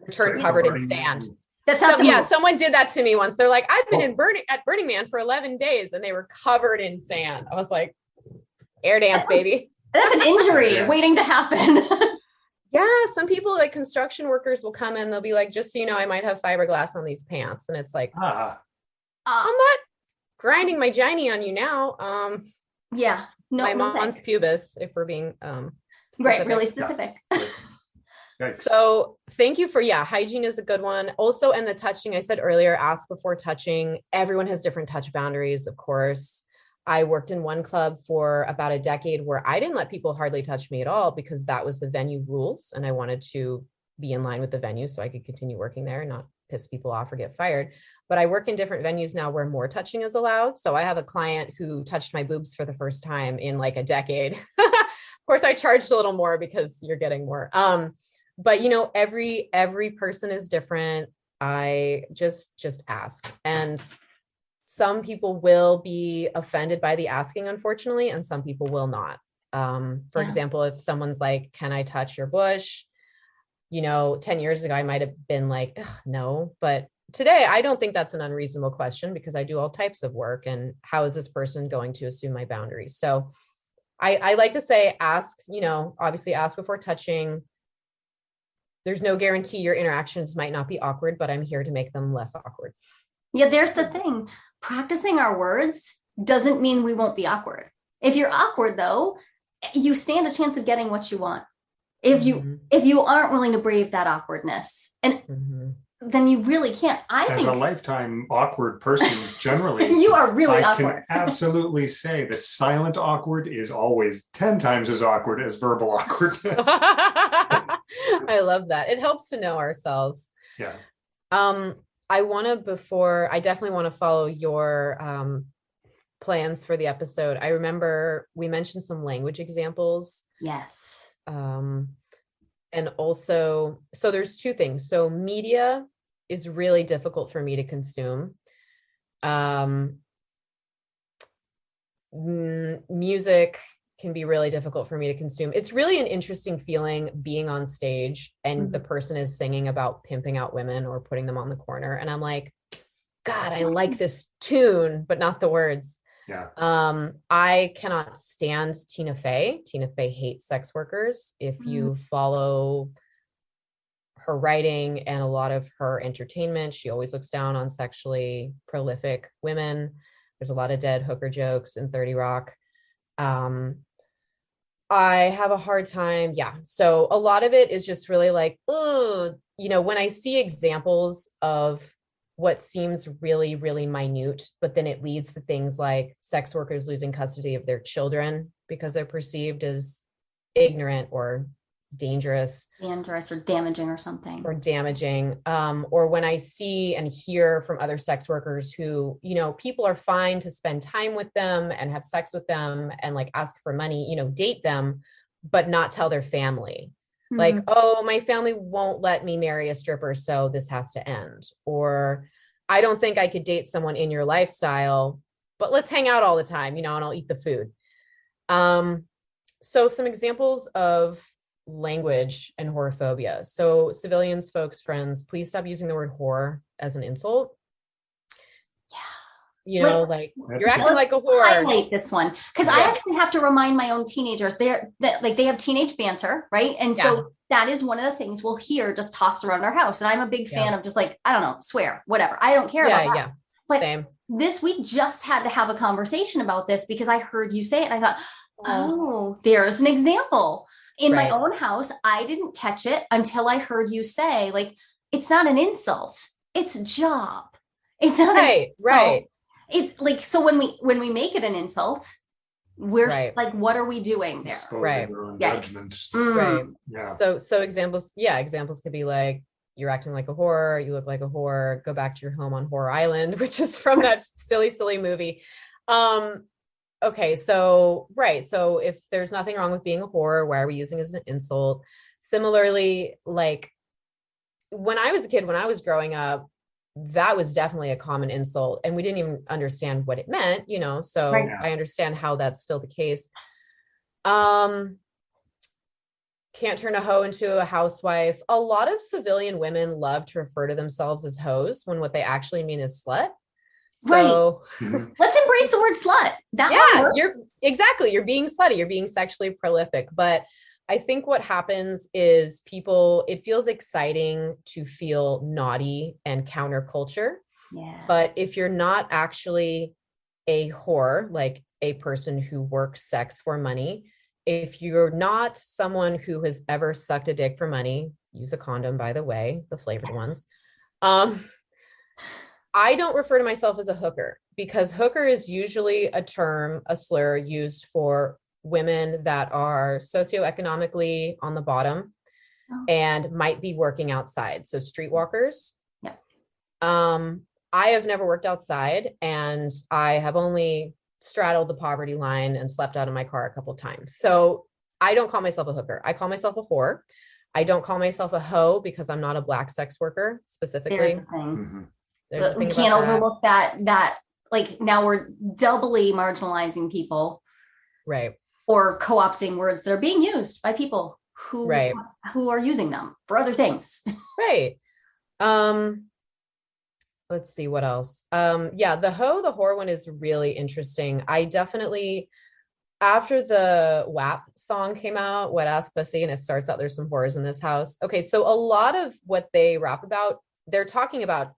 return covered in sand. That's not so, yeah. Someone did that to me once. They're like, I've been oh. in Burning at Burning Man for 11 days and they were covered in sand. I was like, air dance, that's baby. that's an injury waiting to happen. yeah some people like construction workers will come in they'll be like just so you know i might have fiberglass on these pants and it's like ah. i'm not grinding my giny on you now um yeah no my no mons pubis if we're being um specific. right really specific so thank you for yeah hygiene is a good one also and the touching i said earlier ask before touching everyone has different touch boundaries of course I worked in one club for about a decade where I didn't let people hardly touch me at all because that was the venue rules. And I wanted to be in line with the venue so I could continue working there and not piss people off or get fired. But I work in different venues now where more touching is allowed. So I have a client who touched my boobs for the first time in like a decade. of course, I charged a little more because you're getting more. Um, but you know, every every person is different. I just just ask. And some people will be offended by the asking, unfortunately, and some people will not. Um, for yeah. example, if someone's like, Can I touch your bush? You know, 10 years ago, I might have been like, No. But today, I don't think that's an unreasonable question because I do all types of work. And how is this person going to assume my boundaries? So I, I like to say, ask, you know, obviously ask before touching. There's no guarantee your interactions might not be awkward, but I'm here to make them less awkward. Yeah, there's the thing. Practicing our words doesn't mean we won't be awkward. If you're awkward though, you stand a chance of getting what you want. If you Mhm, if you aren't willing to brave that awkwardness, and mhm. Then you really can't. I As think a lifetime awkward person, generally, you are really I awkward. can absolutely say that silent awkward is always 10 times as awkward as verbal awkwardness. I love that. It helps to know ourselves. yeah. Um, I want to before I definitely want to follow your um plans for the episode. I remember we mentioned some language examples. Yes. Um and also so there's two things. So media is really difficult for me to consume. Um mm, music can be really difficult for me to consume. It's really an interesting feeling being on stage and the person is singing about pimping out women or putting them on the corner. And I'm like, God, I like this tune, but not the words. Yeah. Um, I cannot stand Tina Fey. Tina Fey hates sex workers. If you follow her writing and a lot of her entertainment, she always looks down on sexually prolific women. There's a lot of dead hooker jokes in 30 Rock. Um, I have a hard time. Yeah. So a lot of it is just really like, oh, you know, when I see examples of what seems really, really minute, but then it leads to things like sex workers losing custody of their children because they're perceived as ignorant or dangerous Dangerous or damaging or something. or damaging um, or when i see and hear from other sex workers who you know people are fine to spend time with them and have sex with them and like ask for money you know date them but not tell their family like Mhm. oh my family won't let me marry a stripper so this has to end or i don't think i could date someone in your lifestyle but let's hang out all the time you know and i'll eat the food um so some examples of language and whorephobia so civilians folks friends please stop using the word whore as an insult yeah. you know like That- you're acting like a whore highlight this one because I actually have to remind my own teenagers they're that like they have teenage banter, right? And so that is one of the things we'll hear just tossed around our house. And I'm a big fan of just like, I don't know, swear, whatever. I don't care yeah about that. yeah But- same This week just had to have a conversation about this because I heard you say it and I thought, oh, there's an example. In my own house, I didn't catch it until I heard you say, like, it's not an insult, it's a job. It's not right right it's like so when we when we make it an insult we're Right. like what are we doing there Exposing Right. their own Yeah. Mm. right Yeah. So so examples, yeah, examples could be like you're acting like a whore, you look like a whore, go back to your home on Whore Island, which is from that silly, silly movie. Um, okay, so right. So if there's nothing wrong with being a whore, why are we using it as an insult? Similarly, like when I was a kid, when I was growing up, that was definitely a common insult and we didn't even understand what it meant you know so Right. i understand how that's still the case um can't turn a hoe into a housewife a lot of civilian women love to refer to themselves as hoes when what they actually mean is slut. So Mhm. let's embrace the word slut that yeah works. you're exactly you're being slutty you're being sexually prolific but i think what happens is people it feels exciting to feel naughty and counterculture yeah but if you're not actually a whore like a person who works sex for money if you're not someone who has ever sucked a dick for money use a condom by the way the flavored ones um I don't refer to myself as a hooker because hooker is usually a term, a slur used for women that are socioeconomically on the bottom Oh. and might be working outside. So streetwalkers. Yeah. Um, I have never worked outside and I have only straddled the poverty line and slept out of my car a couple times. So I don't call myself a hooker. I call myself a whore. I don't call myself a hoe because I'm not a black sex worker specifically. there's the thing Mhm. There's we can't that. overlook that that like now we're doubly marginalizing people Right. or co-opting words that are being used by people who Right. who are using them for other things Right. Um let's see what else. Um yeah, the hoe the whore one is really interesting. I definitely after the WAP song came out, Wet Ass Pussy, and it starts out, there's some horrors in this house. Okay, so a lot of what they rap about, they're talking about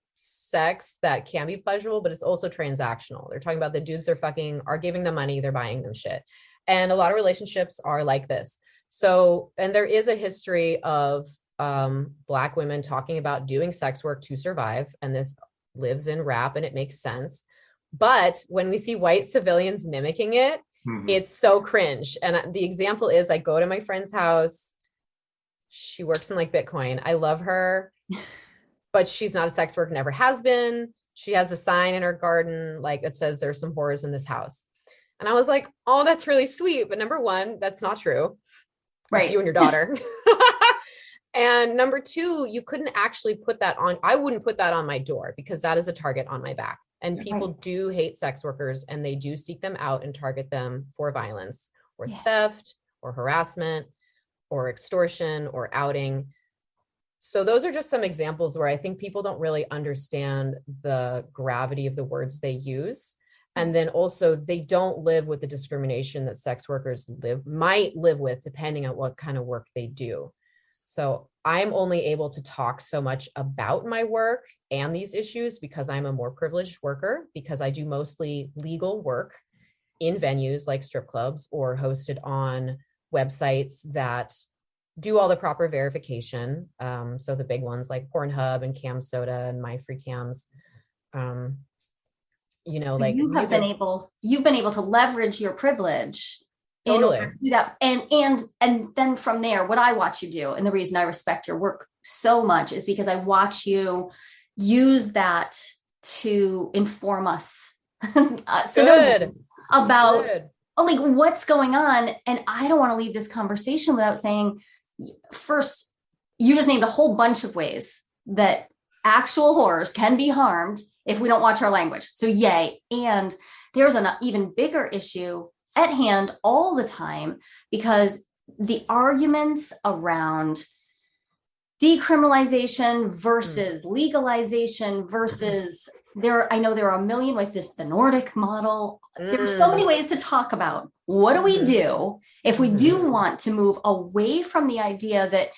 sex that can be pleasurable, but it's also transactional. They're talking about the dudes they're fucking are giving them money, they're buying them shit. And a lot of relationships are like this. So, and there is a history of um, Black women talking about doing sex work to survive. And this lives in rap and it makes sense. But when we see white civilians mimicking it, mm-hmm. it's so cringe. And the example is I go to my friend's house. She works in like Bitcoin. I love her, but she's not a sex worker, never has been. She has a sign in her garden like that says there's some horrors in this house. And I was like, oh, that's really sweet. But number one, that's not true. Right. It's you and your daughter. and number two, you couldn't actually put that on. I wouldn't put that on my door because that is a target on my back. And people right. do hate sex workers and they do seek them out and target them for violence or yeah. theft or harassment or extortion or outing. So, those are just some examples where I think people don't really understand the gravity of the words they use. And then also they don't live with the discrimination that sex workers live might live with depending on what kind of work they do. So i'm only able to talk so much about my work and these issues because i'm a more privileged worker because i do mostly legal work in venues like strip clubs or hosted on websites that do all the proper verification um, so the big ones like pornhub and Cam Soda and my free cams um, you know so like you have been are, able you've been able to leverage your privilege totally. in do that and and and then from there what i watch you do and the reason i respect your work so much is because i watch you use that to inform us uh, so Good. about Good. Oh, like what's going on and i don't want to leave this conversation without saying first you just named a whole bunch of ways that actual horrors can be harmed if we don't watch our language. So, yay. And there's an even bigger issue at hand all the time because the arguments around decriminalization versus legalization versus there i know there are a million ways this the nordic model mm. there's so many mm. ways to talk about what do we mm-hmm. do if we do mm-hmm. want to move away from the idea that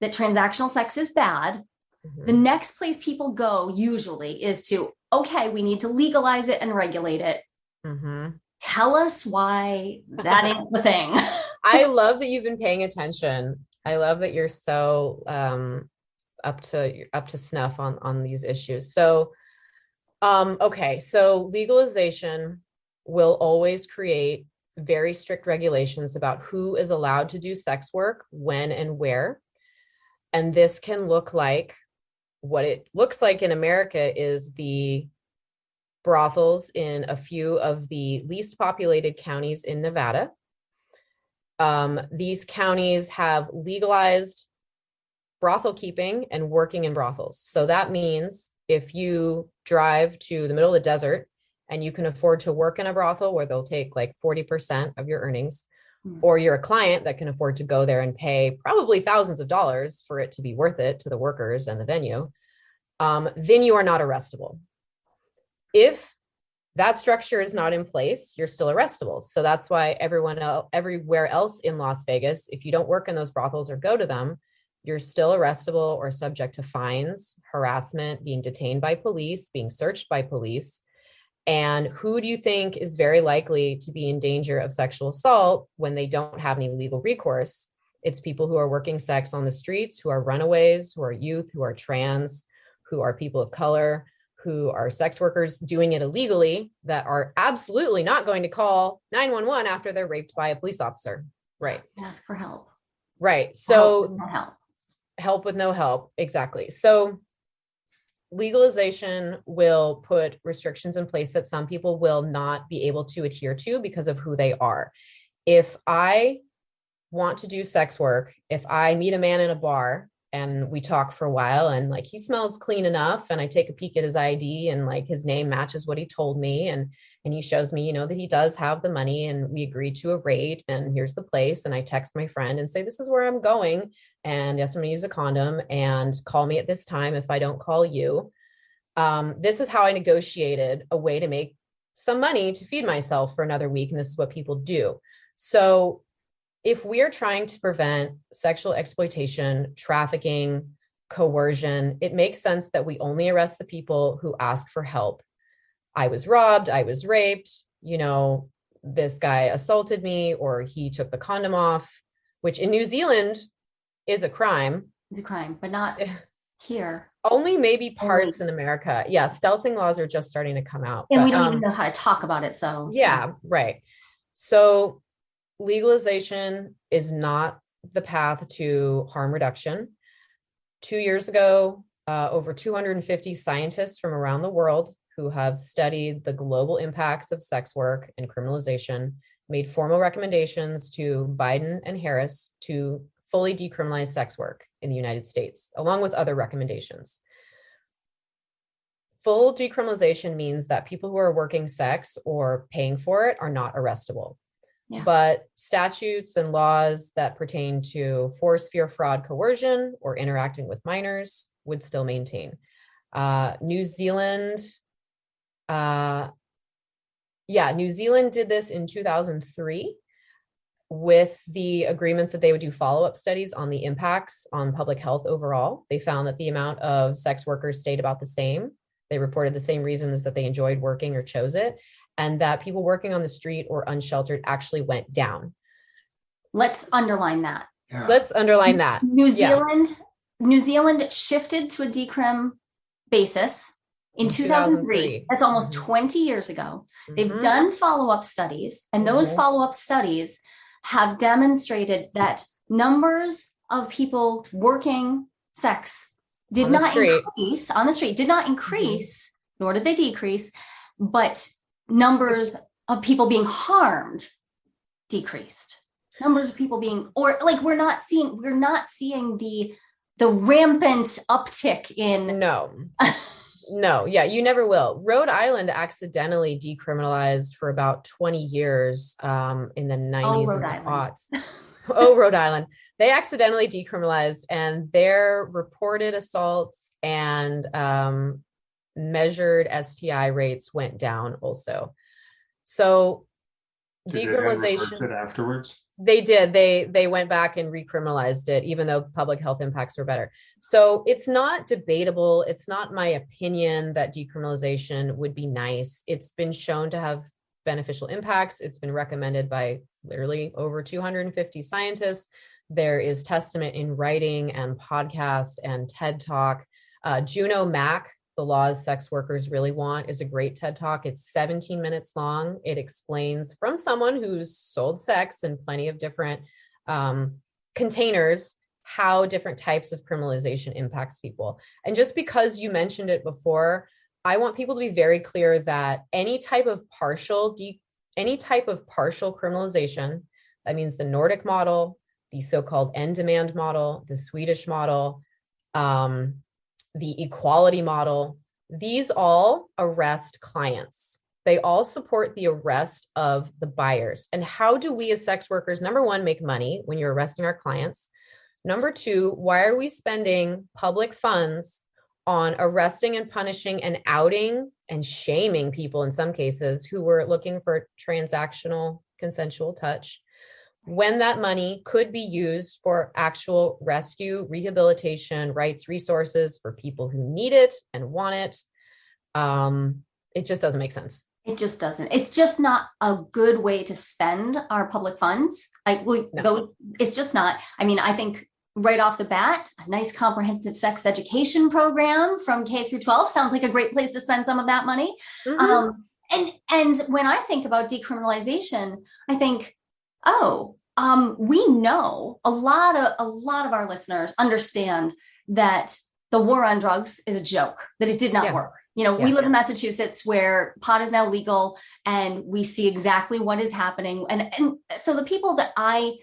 that transactional sex is bad mm-hmm. the next place people go usually is to okay, we need to legalize it and regulate it. Mm-hmm. Tell us why that ain't the thing. I love that you've been paying attention. I love that you're so um, up to up to snuff on on these issues. So, um, okay, so legalization will always create very strict regulations about who is allowed to do sex work, when and where. And this can look like what it looks like in America is the brothels in a few of the least populated counties in Nevada. Um, these counties have legalized brothel keeping and working in brothels. So that means if you drive to the middle of the desert and you can afford to work in a brothel where they'll take like 40% of your earnings, mm. or you're a client that can afford to go there and pay probably thousands of dollars for it to be worth it to the workers and the venue, um, then you are not arrestable. If that structure is not in place, you're still arrestable. So that's why everyone else, everywhere else in Las Vegas, if you don't work in those brothels or go to them, you're still arrestable or subject to fines, harassment, being detained by police, being searched by police. And who do you think is very likely to be in danger of sexual assault when they don't have any legal recourse? It's people who are working sex on the streets, who are runaways, who are youth, who are trans, who are people of color, who are sex workers doing it illegally that are absolutely not going to call 911 after they're raped by a police officer. Right. Ask for help. Right. So help, help. Help with no help. Exactly. So legalization will put restrictions in place that some people will not be able to adhere to because of who they are. If I want to do sex work, if I meet a man in a bar and we talk for a while and like he smells clean enough and i take a peek at his id and like his name matches what he told me and and he shows me you know that he does have the money and we agreed to a rate and here's the place and i text my friend and say this is where i'm going and yes i'm to use a condom and call me at this time if i don't call you. Um, this is how i negotiated a way to make some money to feed myself for another week and this is what people do. So if we are trying to prevent sexual exploitation, trafficking, coercion, it makes sense that we only arrest the people who ask for help. I was robbed, I was raped, you know, this guy assaulted me or he took the condom off, which in New Zealand is a crime. It's a crime, but not here. Only maybe parts in America. Yeah, stealthing laws are just starting to come out. And but, we don't um, even know how to talk about it. So yeah, right. So legalization is not the path to harm reduction. Two years ago, uh, over 250 scientists from around the world who have studied the global impacts of sex work and criminalization made formal recommendations to Biden and Harris to fully decriminalize sex work in the United States, along with other recommendations. Full decriminalization means that people who are working sex or paying for it are not arrestable. Yeah. But statutes and laws that pertain to force, fear, fraud, coercion, or interacting with minors would still maintain. Uh, New Zealand, uh, yeah, New Zealand did this in 2003 with the agreements that they would do follow-up studies on the impacts on public health overall. They found that the amount of sex workers stayed about the same. They reported the same reasons that they enjoyed working or chose it and that people working on the street or unsheltered actually went down. let's underline that. Yeah. Let's underline that. New Yeah. Zealand, New Zealand shifted to a decrim basis in In 2003. 2003. That's almost Mhm. 20 years ago. They've Mhm. done follow-up studies, and those Mhm. follow-up studies have demonstrated that numbers of people working sex did not street. Mm-hmm. increase on the street, did not increase, nor did they decrease, but numbers of people being harmed decreased. Numbers of people being or like we're not seeing we're not seeing the the rampant uptick in No. no, yeah, you never will. Rhode Island accidentally decriminalized for about 20 years um, in the 90s Rhode and Island. aughts. oh, Rhode Island. They accidentally decriminalized and their reported assaults and um, measured STI rates went down also. So Did they decriminalization it afterwards. they did. They they went back and recriminalized it even though public health impacts were better. So it's not debatable. It's not my opinion that decriminalization would be nice. It's been shown to have beneficial impacts. It's been recommended by literally over 250 scientists. There is testament in writing and podcast and ted talk. Uh, Juno Mac the laws sex workers really want is a great TED talk. It's 17 minutes long. It explains from someone who's sold sex in plenty of different um, containers how different types of criminalization impacts people. And just because you mentioned it before, I want people to be very clear that any type of partial any type of partial criminalization, that means the Nordic model, the so-called end demand model, the Swedish model, um, the equality model, these all arrest clients. They all support the arrest of the buyers. And how do we as sex workers, number one, make money when you're arresting our clients? Number two, why are we spending public funds on arresting and punishing and outing and shaming people in some cases who were looking for transactional consensual touch? When that money could be used for actual rescue, rehabilitation, rights, resources for people who need it and want it. Um, it just doesn't make sense. It just doesn't. It's just not a good way to spend our public funds. I No. those it's just not. I mean, I think right off the bat, a nice comprehensive sex education program from K through 12 sounds like a great place to spend some of that money. Mhm. Um, and and when I think about decriminalization, I think, oh, um, we know a lot of a lot of our listeners understand that the war on drugs is a joke, that it did not Yeah. work. You know, we Yeah. live in Massachusetts where pot is now legal and we see exactly what is happening. And and so the people that I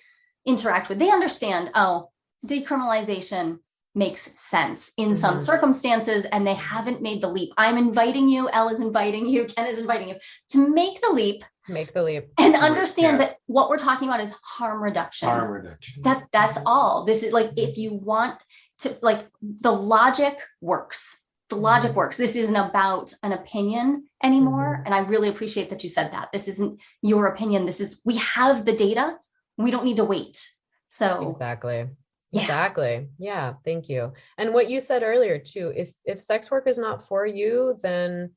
interact with, they understand, oh, decriminalization makes sense in some Mhm. circumstances and they haven't made the leap. I'm inviting you, Elle is inviting you, Ken is inviting you to make the leap Make the leap. and understand yeah. that what we're talking about is harm reduction. Harm reduction. That that's all. This is like if you want to like the logic works the logic mm-hmm. works. This isn't about an opinion anymore. Mm-hmm. And I really appreciate that you said that. This isn't your opinion. This is, we have the data. We don't need to wait. So, exactly. Yeah. Exactly. Yeah. Thank you. And what you said earlier too, if if sex work is not for you, then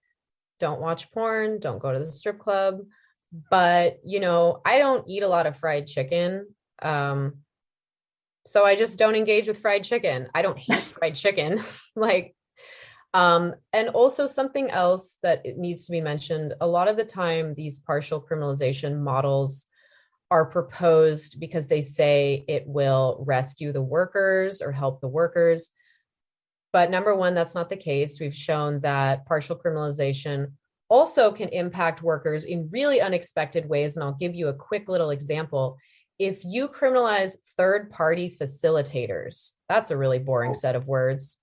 don't watch porn, don't go to the strip club. But, you know, I don't eat a lot of fried chicken. Um so I just don't engage with fried chicken. I don't hate fried chicken. like um, and also something else that needs to be mentioned, a lot of the time these partial criminalization models are proposed because they say it will rescue the workers or help the workers. But number one, that's not the case. We've shown that partial criminalization also can impact workers in really unexpected ways. And I'll give you a quick little example. If you criminalize third party facilitators, that's a really boring oh. set of words.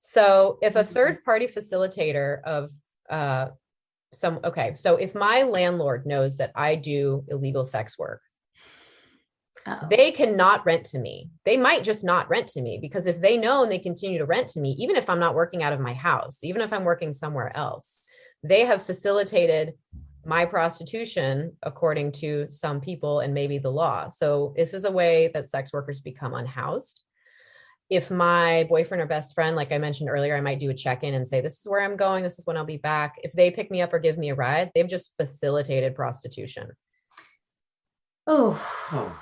So if a mm-hmm. third party facilitator of uh, some, okay, so if my landlord knows that I do illegal sex work, uh-oh. they cannot rent to me. They might just not rent to me because if they know and they continue to rent to me, even if I'm not working out of my house, even if I'm working somewhere else, they have facilitated my prostitution according to some people and maybe the law. So this is a way that sex workers become unhoused. If my boyfriend or best friend, like I mentioned earlier, I might do a check-in and say, this is where I'm going. This is when I'll be back. If they pick me up or give me a ride, they've just facilitated prostitution. Oh, oh.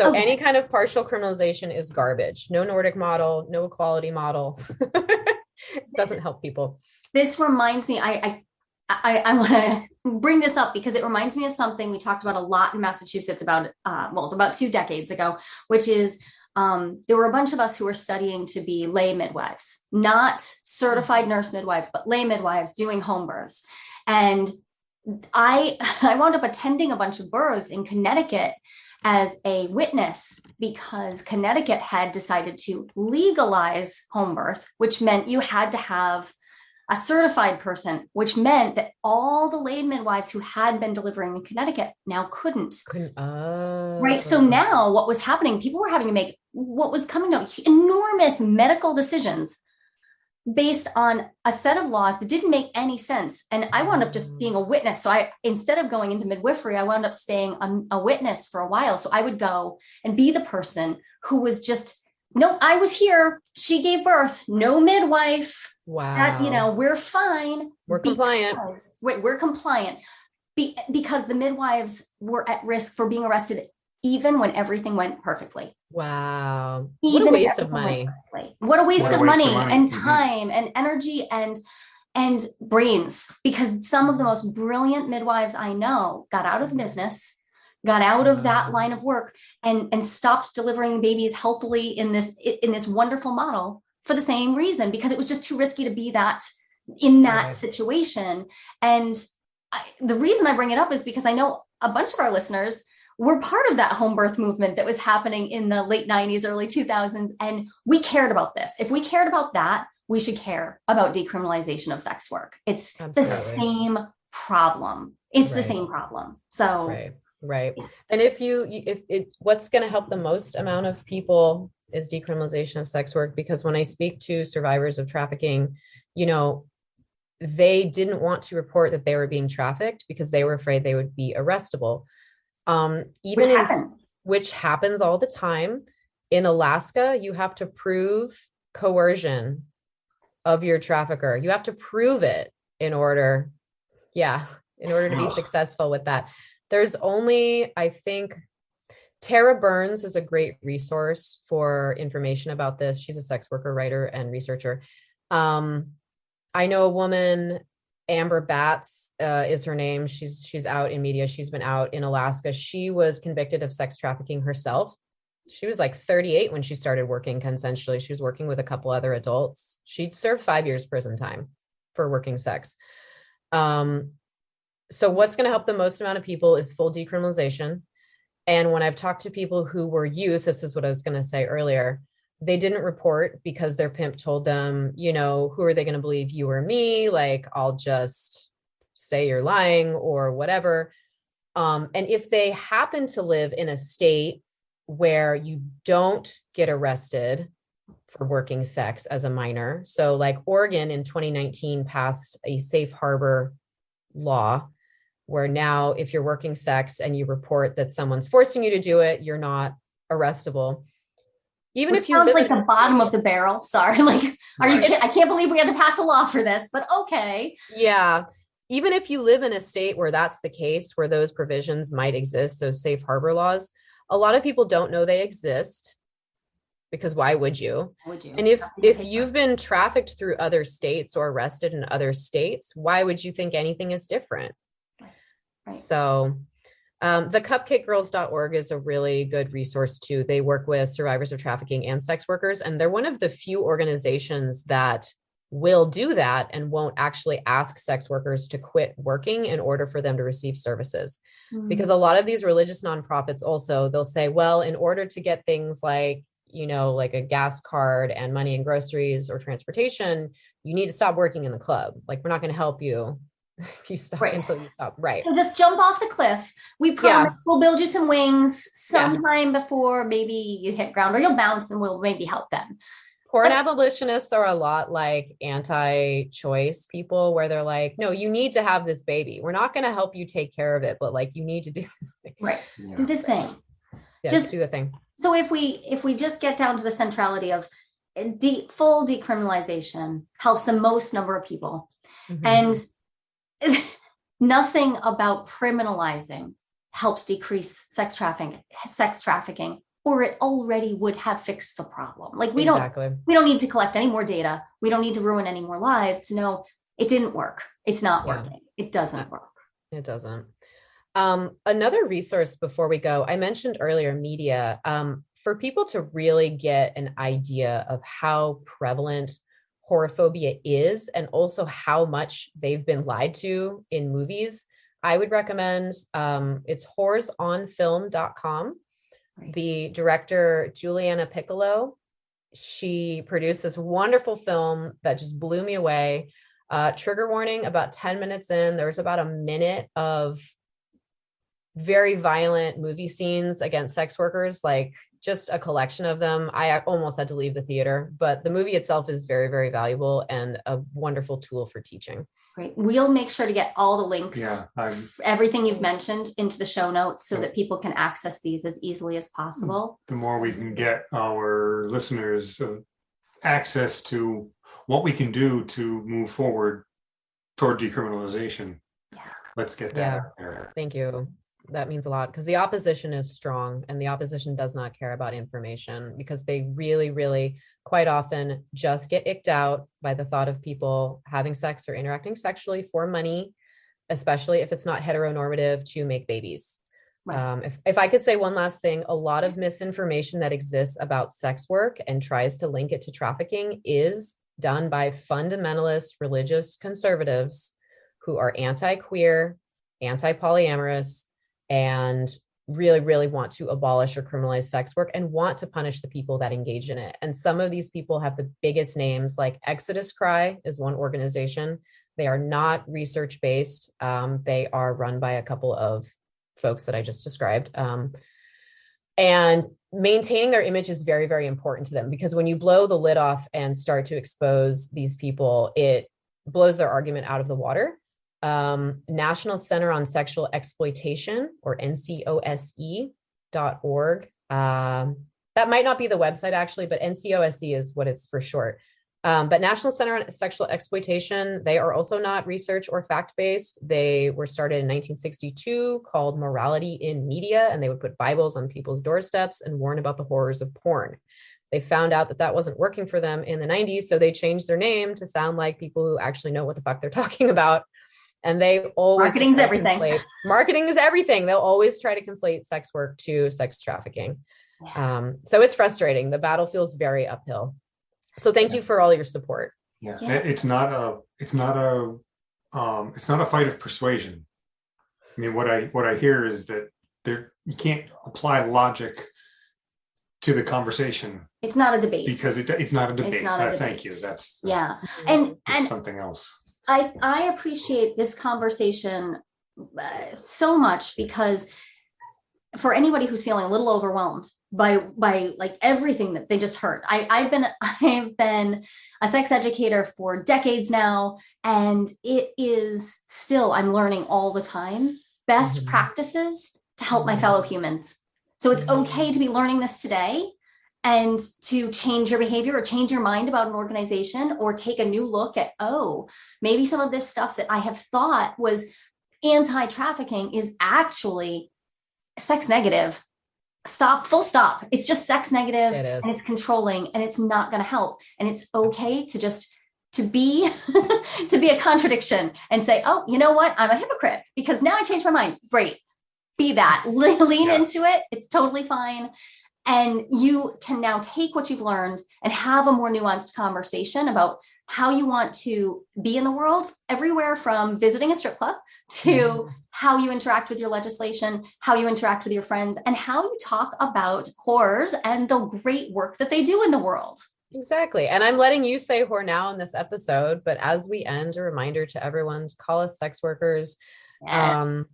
So any kind of partial criminalization is garbage. No Nordic model, no equality model. doesn't help people. This reminds me, I I I, I want to bring this up because it reminds me of something we talked about a lot in Massachusetts about uh, well about two decades ago, which is um, there were a bunch of us who were studying to be lay midwives, not certified mm-hmm. nurse midwives, but lay midwives doing home births. And I I wound up attending a bunch of births in Connecticut as a witness because Connecticut had decided to legalize home birth, which meant you had to have a certified person, which meant that all the lay midwives who had been delivering in Connecticut now couldn't. couldn't uh, right. So now what was happening, people were having to make what was coming down enormous medical decisions based on a set of laws that didn't make any sense. And I wound up just being a mm. witness. So I, instead of going into midwifery, I wound up staying a, a witness for a while. So I would go and be the person who was just, no, I was here. She gave birth, no midwife. Wow. That, you know, we're fine. We're compliant. We're, we're compliant. Be, because the midwives were at risk for being arrested even when everything went perfectly. Wow. Even what a waste of money. What a waste, what a of, waste money of, money and mm-hmm. time mm-hmm. and energy and and brains because some of the most brilliant midwives I know got out of the business, got out of that line of work and and stopped delivering babies healthily in this in this wonderful model for the same reason because it was just too risky to be that in that right. situation and I, the reason I bring it up is because I know a bunch of our listeners we're part of that home birth movement that was happening in the late 90s, early 2000s. And we cared about this. If we cared about that, we should care about decriminalization of sex work. It's Absolutely. the same problem. It's right. the same problem. So, right. Right. And if you, if it, what's going to help the most amount of people is decriminalization of sex work, because when I speak to survivors of trafficking, you know, they didn't want to report that they were being trafficked because they were afraid they would be arrestable. Um, even which, in, which happens all the time. In Alaska, you have to prove coercion of your trafficker. You have to prove it in order, yeah, in order to be successful with that. There's only, I think, Tara Burns is a great resource for information about this. She's a sex worker writer and researcher. Um, I know a woman Amber Batts uh, is her name. She's she's out in media. She's been out in Alaska. She was convicted of sex trafficking herself. She was like 38 when she started working consensually. She was working with a couple other adults. She'd served five years prison time for working sex. Um, so what's going to help the most amount of people is full decriminalization. And when I've talked to people who were youth, this is what I was going to say earlier they didn't report because their pimp told them, you know, who are they going to believe you or me? Like, I'll just say you're lying or whatever. Um, and if they happen to live in a state where you don't get arrested for working sex as a minor. So, like Oregon in 2019 passed a safe harbor law where now if you're working sex and you report that someone's forcing you to do it, you're not arrestable. Even Which if you sounds like the bottom of the barrel. Sorry, like, are you? Right. Kidding? I can't believe we had to pass a law for this, but okay. Yeah. Even if you live in a state where that's the case, where those provisions might exist, those safe harbor laws, a lot of people don't know they exist because why would you? Would you? And if if you've been trafficked through other states or arrested in other states, why would you think anything is different? Right. So um, the cupcakegirls.org is a really good resource too. They work with survivors of trafficking and sex workers, and they're one of the few organizations that will do that and won't actually ask sex workers to quit working in order for them to receive services Mhm. because a lot of these religious nonprofits also they'll say well in order to get things like you know like a gas card and money and groceries or transportation you need to stop working in the club like we're not going to help you if you stop Right. until you stop right So just jump off the cliff. We promise we'll build you some wings Yeah. sometime before maybe you hit ground or you'll bounce and we'll maybe help them. Porn That's- abolitionists are a lot like anti-choice people where they're like no you need to have this baby we're not going to help you take care of it but like you need to do this thing Right. Yeah. Do this thing. yeah, Just- just do the thing So if we if we just get down to the centrality of uh, de- full decriminalization helps the most number of people Mhm. and nothing about criminalizing helps decrease sex trafficking sex trafficking or it already would have fixed the problem like we don't we don't need to collect any more data we don't need to ruin any more lives to know it didn't work it's not Yeah. working it doesn't work It doesn't. Um, another resource before we go, I mentioned earlier media. Um, for people to really get an idea of how prevalent whorephobia is and also how much they've been lied to in movies, I would recommend um, it's whoresonfilm.com. The director, Juliana Piccillo, she produced this wonderful film that just blew me away. Uh, trigger warning about 10 minutes in, there's about a minute of very violent movie scenes against sex workers, like just a collection of them. I almost had to leave the theater, but the movie itself is very, very valuable and a wonderful tool for teaching. great we'll make sure to get all the links Yeah, everything you've mentioned into the show notes so Yeah. that people can access these as easily as possible the more we can get our listeners uh, access to what we can do to move forward toward decriminalization. Yeah. Let's get that Yeah. there. Thank you. That means a lot because the opposition is strong and the opposition does not care about information because they really, really quite often just get icked out by the thought of people having sex or interacting sexually for money, especially if it's not heteronormative to make babies. Right. Um, if, if I could say one last thing, a lot of misinformation that exists about sex work and tries to link it to trafficking is done by fundamentalist religious conservatives who are anti queer, anti polyamorous, and really, really want to abolish or criminalize sex work and want to punish the people that engage in it. And some of these people have the biggest names, like Exodus Cry is one organization. They are not research based, um, they are run by a couple of folks that I just described. Um, and maintaining their image is very, very important to them because when you blow the lid off and start to expose these people, it blows their argument out of the water. Um, National Center on Sexual Exploitation or NCOSE dot org. Um, that might not be the website actually, but NCOSE is what it's for short. Um, but National Center on Sexual Exploitation, they are also not research or fact based. They were started in 1962 called Morality in Media, and they would put Bibles on people's doorsteps and warn about the horrors of porn. They found out that that wasn't working for them in the 90s, so they changed their name to sound like people who actually know what the fuck they're talking about. And they always will Marketing's everything. conflate- marketing is everything. They'll always try to conflate sex work to sex trafficking. Um, so it's frustrating. The battle feels very uphill. So thank you for all your support. Yeah, Yeah. It's not a, it's not a, um, it's not a fight of persuasion. I mean, what I what I hear is that there you can't apply logic to the conversation it's not a debate because it, it's not a debate. not a Uh, Thank you. That's yeah and it's and something else. I I appreciate this conversation uh, so much because for anybody who's feeling a little overwhelmed by by like everything that they just heard I, i've been i've been a sex educator for decades now and it is still i'm learning all the time best mm-hmm. practices to help my mm-hmm. fellow humans so it's mm-hmm. okay to be learning this today and to change your behavior or change your mind about an organization or take a new look at oh maybe some of this stuff that i have thought was anti-trafficking is actually sex negative. Stop full stop. It's just sex negative it and it's controlling and it's not going to help. And it's okay to just to be to be a contradiction and say oh you know what? I'm a hypocrite because now i changed my mind. Great. Be that. Lean yeah. into it. It's totally fine and you can now take what you've learned and have a more nuanced conversation about how you want to be in the world everywhere from visiting a strip club to mm-hmm. how you interact with your legislation, how you interact with your friends, and how you talk about whores and the great work that they do in the world. Exactly. And I'm letting you say whore now in this episode, but as we end, a reminder to everyone to call us sex workers. Yes. Um,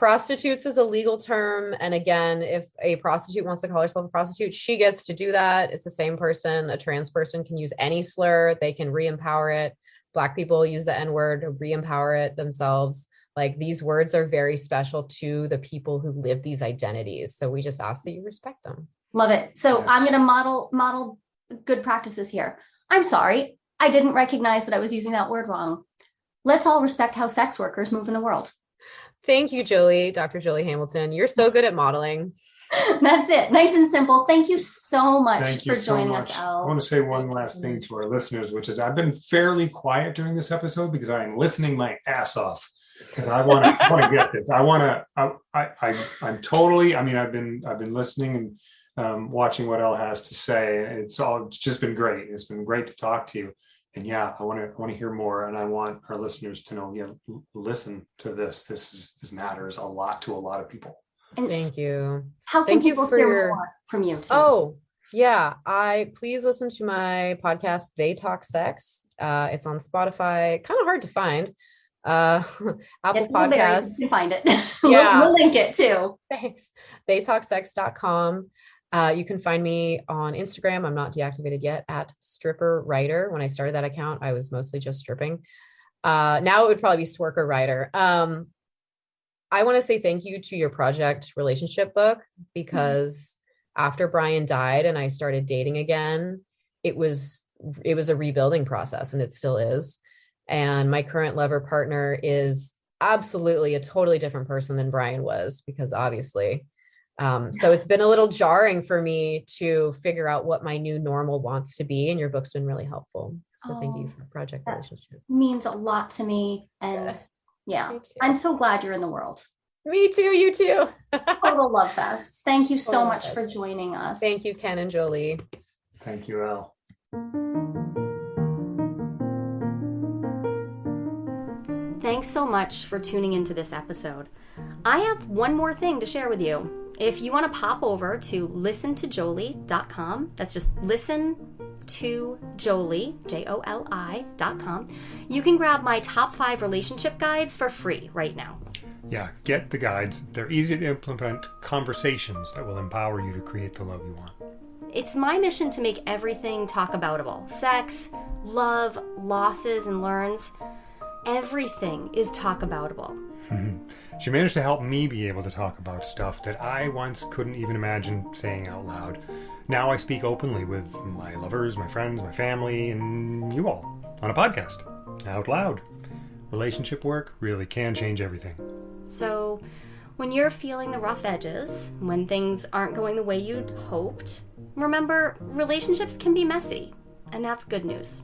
prostitutes is a legal term. And again, if a prostitute wants to call herself a prostitute, she gets to do that. It's the same person. A trans person can use any slur, they can re empower it. Black people use the N word, re empower it themselves. Like these words are very special to the people who live these identities. So we just ask that you respect them. Love it. So yes. I'm going to model model good practices here. I'm sorry. I didn't recognize that I was using that word wrong. Let's all respect how sex workers move in the world. Thank you, Jolie, Dr. Jolie Hamilton. You're so good at modeling. That's it. Nice and simple. Thank you so much Thank for joining so us, I want to say one last thing to our listeners, which is I've been fairly quiet during this episode because I am listening my ass off because I want to want to get this. I want to. I, I I'm totally. I mean, I've been I've been listening and um, watching what Elle has to say. It's all. It's just been great. It's been great to talk to you. And yeah, I want to I want to hear more, and I want our listeners to know. Yeah, listen to this. This is this matters a lot to a lot of people. And Thank you. How can Thank people you for hear more from you? Too? Oh, yeah. I please listen to my podcast. They talk sex. Uh, it's on Spotify. Kind of hard to find uh apple it's podcasts you can find it yeah we'll, we'll, link it too thanks theytalksex.com uh you can find me on instagram i'm not deactivated yet at stripper writer when i started that account i was mostly just stripping uh now it would probably be swerker writer um i want to say thank you to your project relationship book because mm-hmm. after brian died and i started dating again it was it was a rebuilding process and it still is and my current lover partner is absolutely a totally different person than Brian was, because obviously. Um, so it's been a little jarring for me to figure out what my new normal wants to be. And your book's been really helpful. So oh, thank you for Project Relationship. Means a lot to me. And yes. yeah, I'm so glad you're in the world. Me too. You too. Total love fest. Thank you so much for joining us. Thank you, Ken and Jolie. Thank you, Elle. Thanks so much for tuning into this episode. I have one more thing to share with you. If you want to pop over to listentojolie.com, that's just listen to Jolie, J O L I.com, you can grab my top five relationship guides for free right now. Yeah, get the guides. They're easy to implement conversations that will empower you to create the love you want. It's my mission to make everything talk aboutable sex, love, losses, and learns everything is talk aboutable. She managed to help me be able to talk about stuff that I once couldn't even imagine saying out loud. Now I speak openly with my lovers, my friends, my family, and you all on a podcast out loud. Relationship work really can change everything. So, when you're feeling the rough edges, when things aren't going the way you'd hoped, remember relationships can be messy, and that's good news.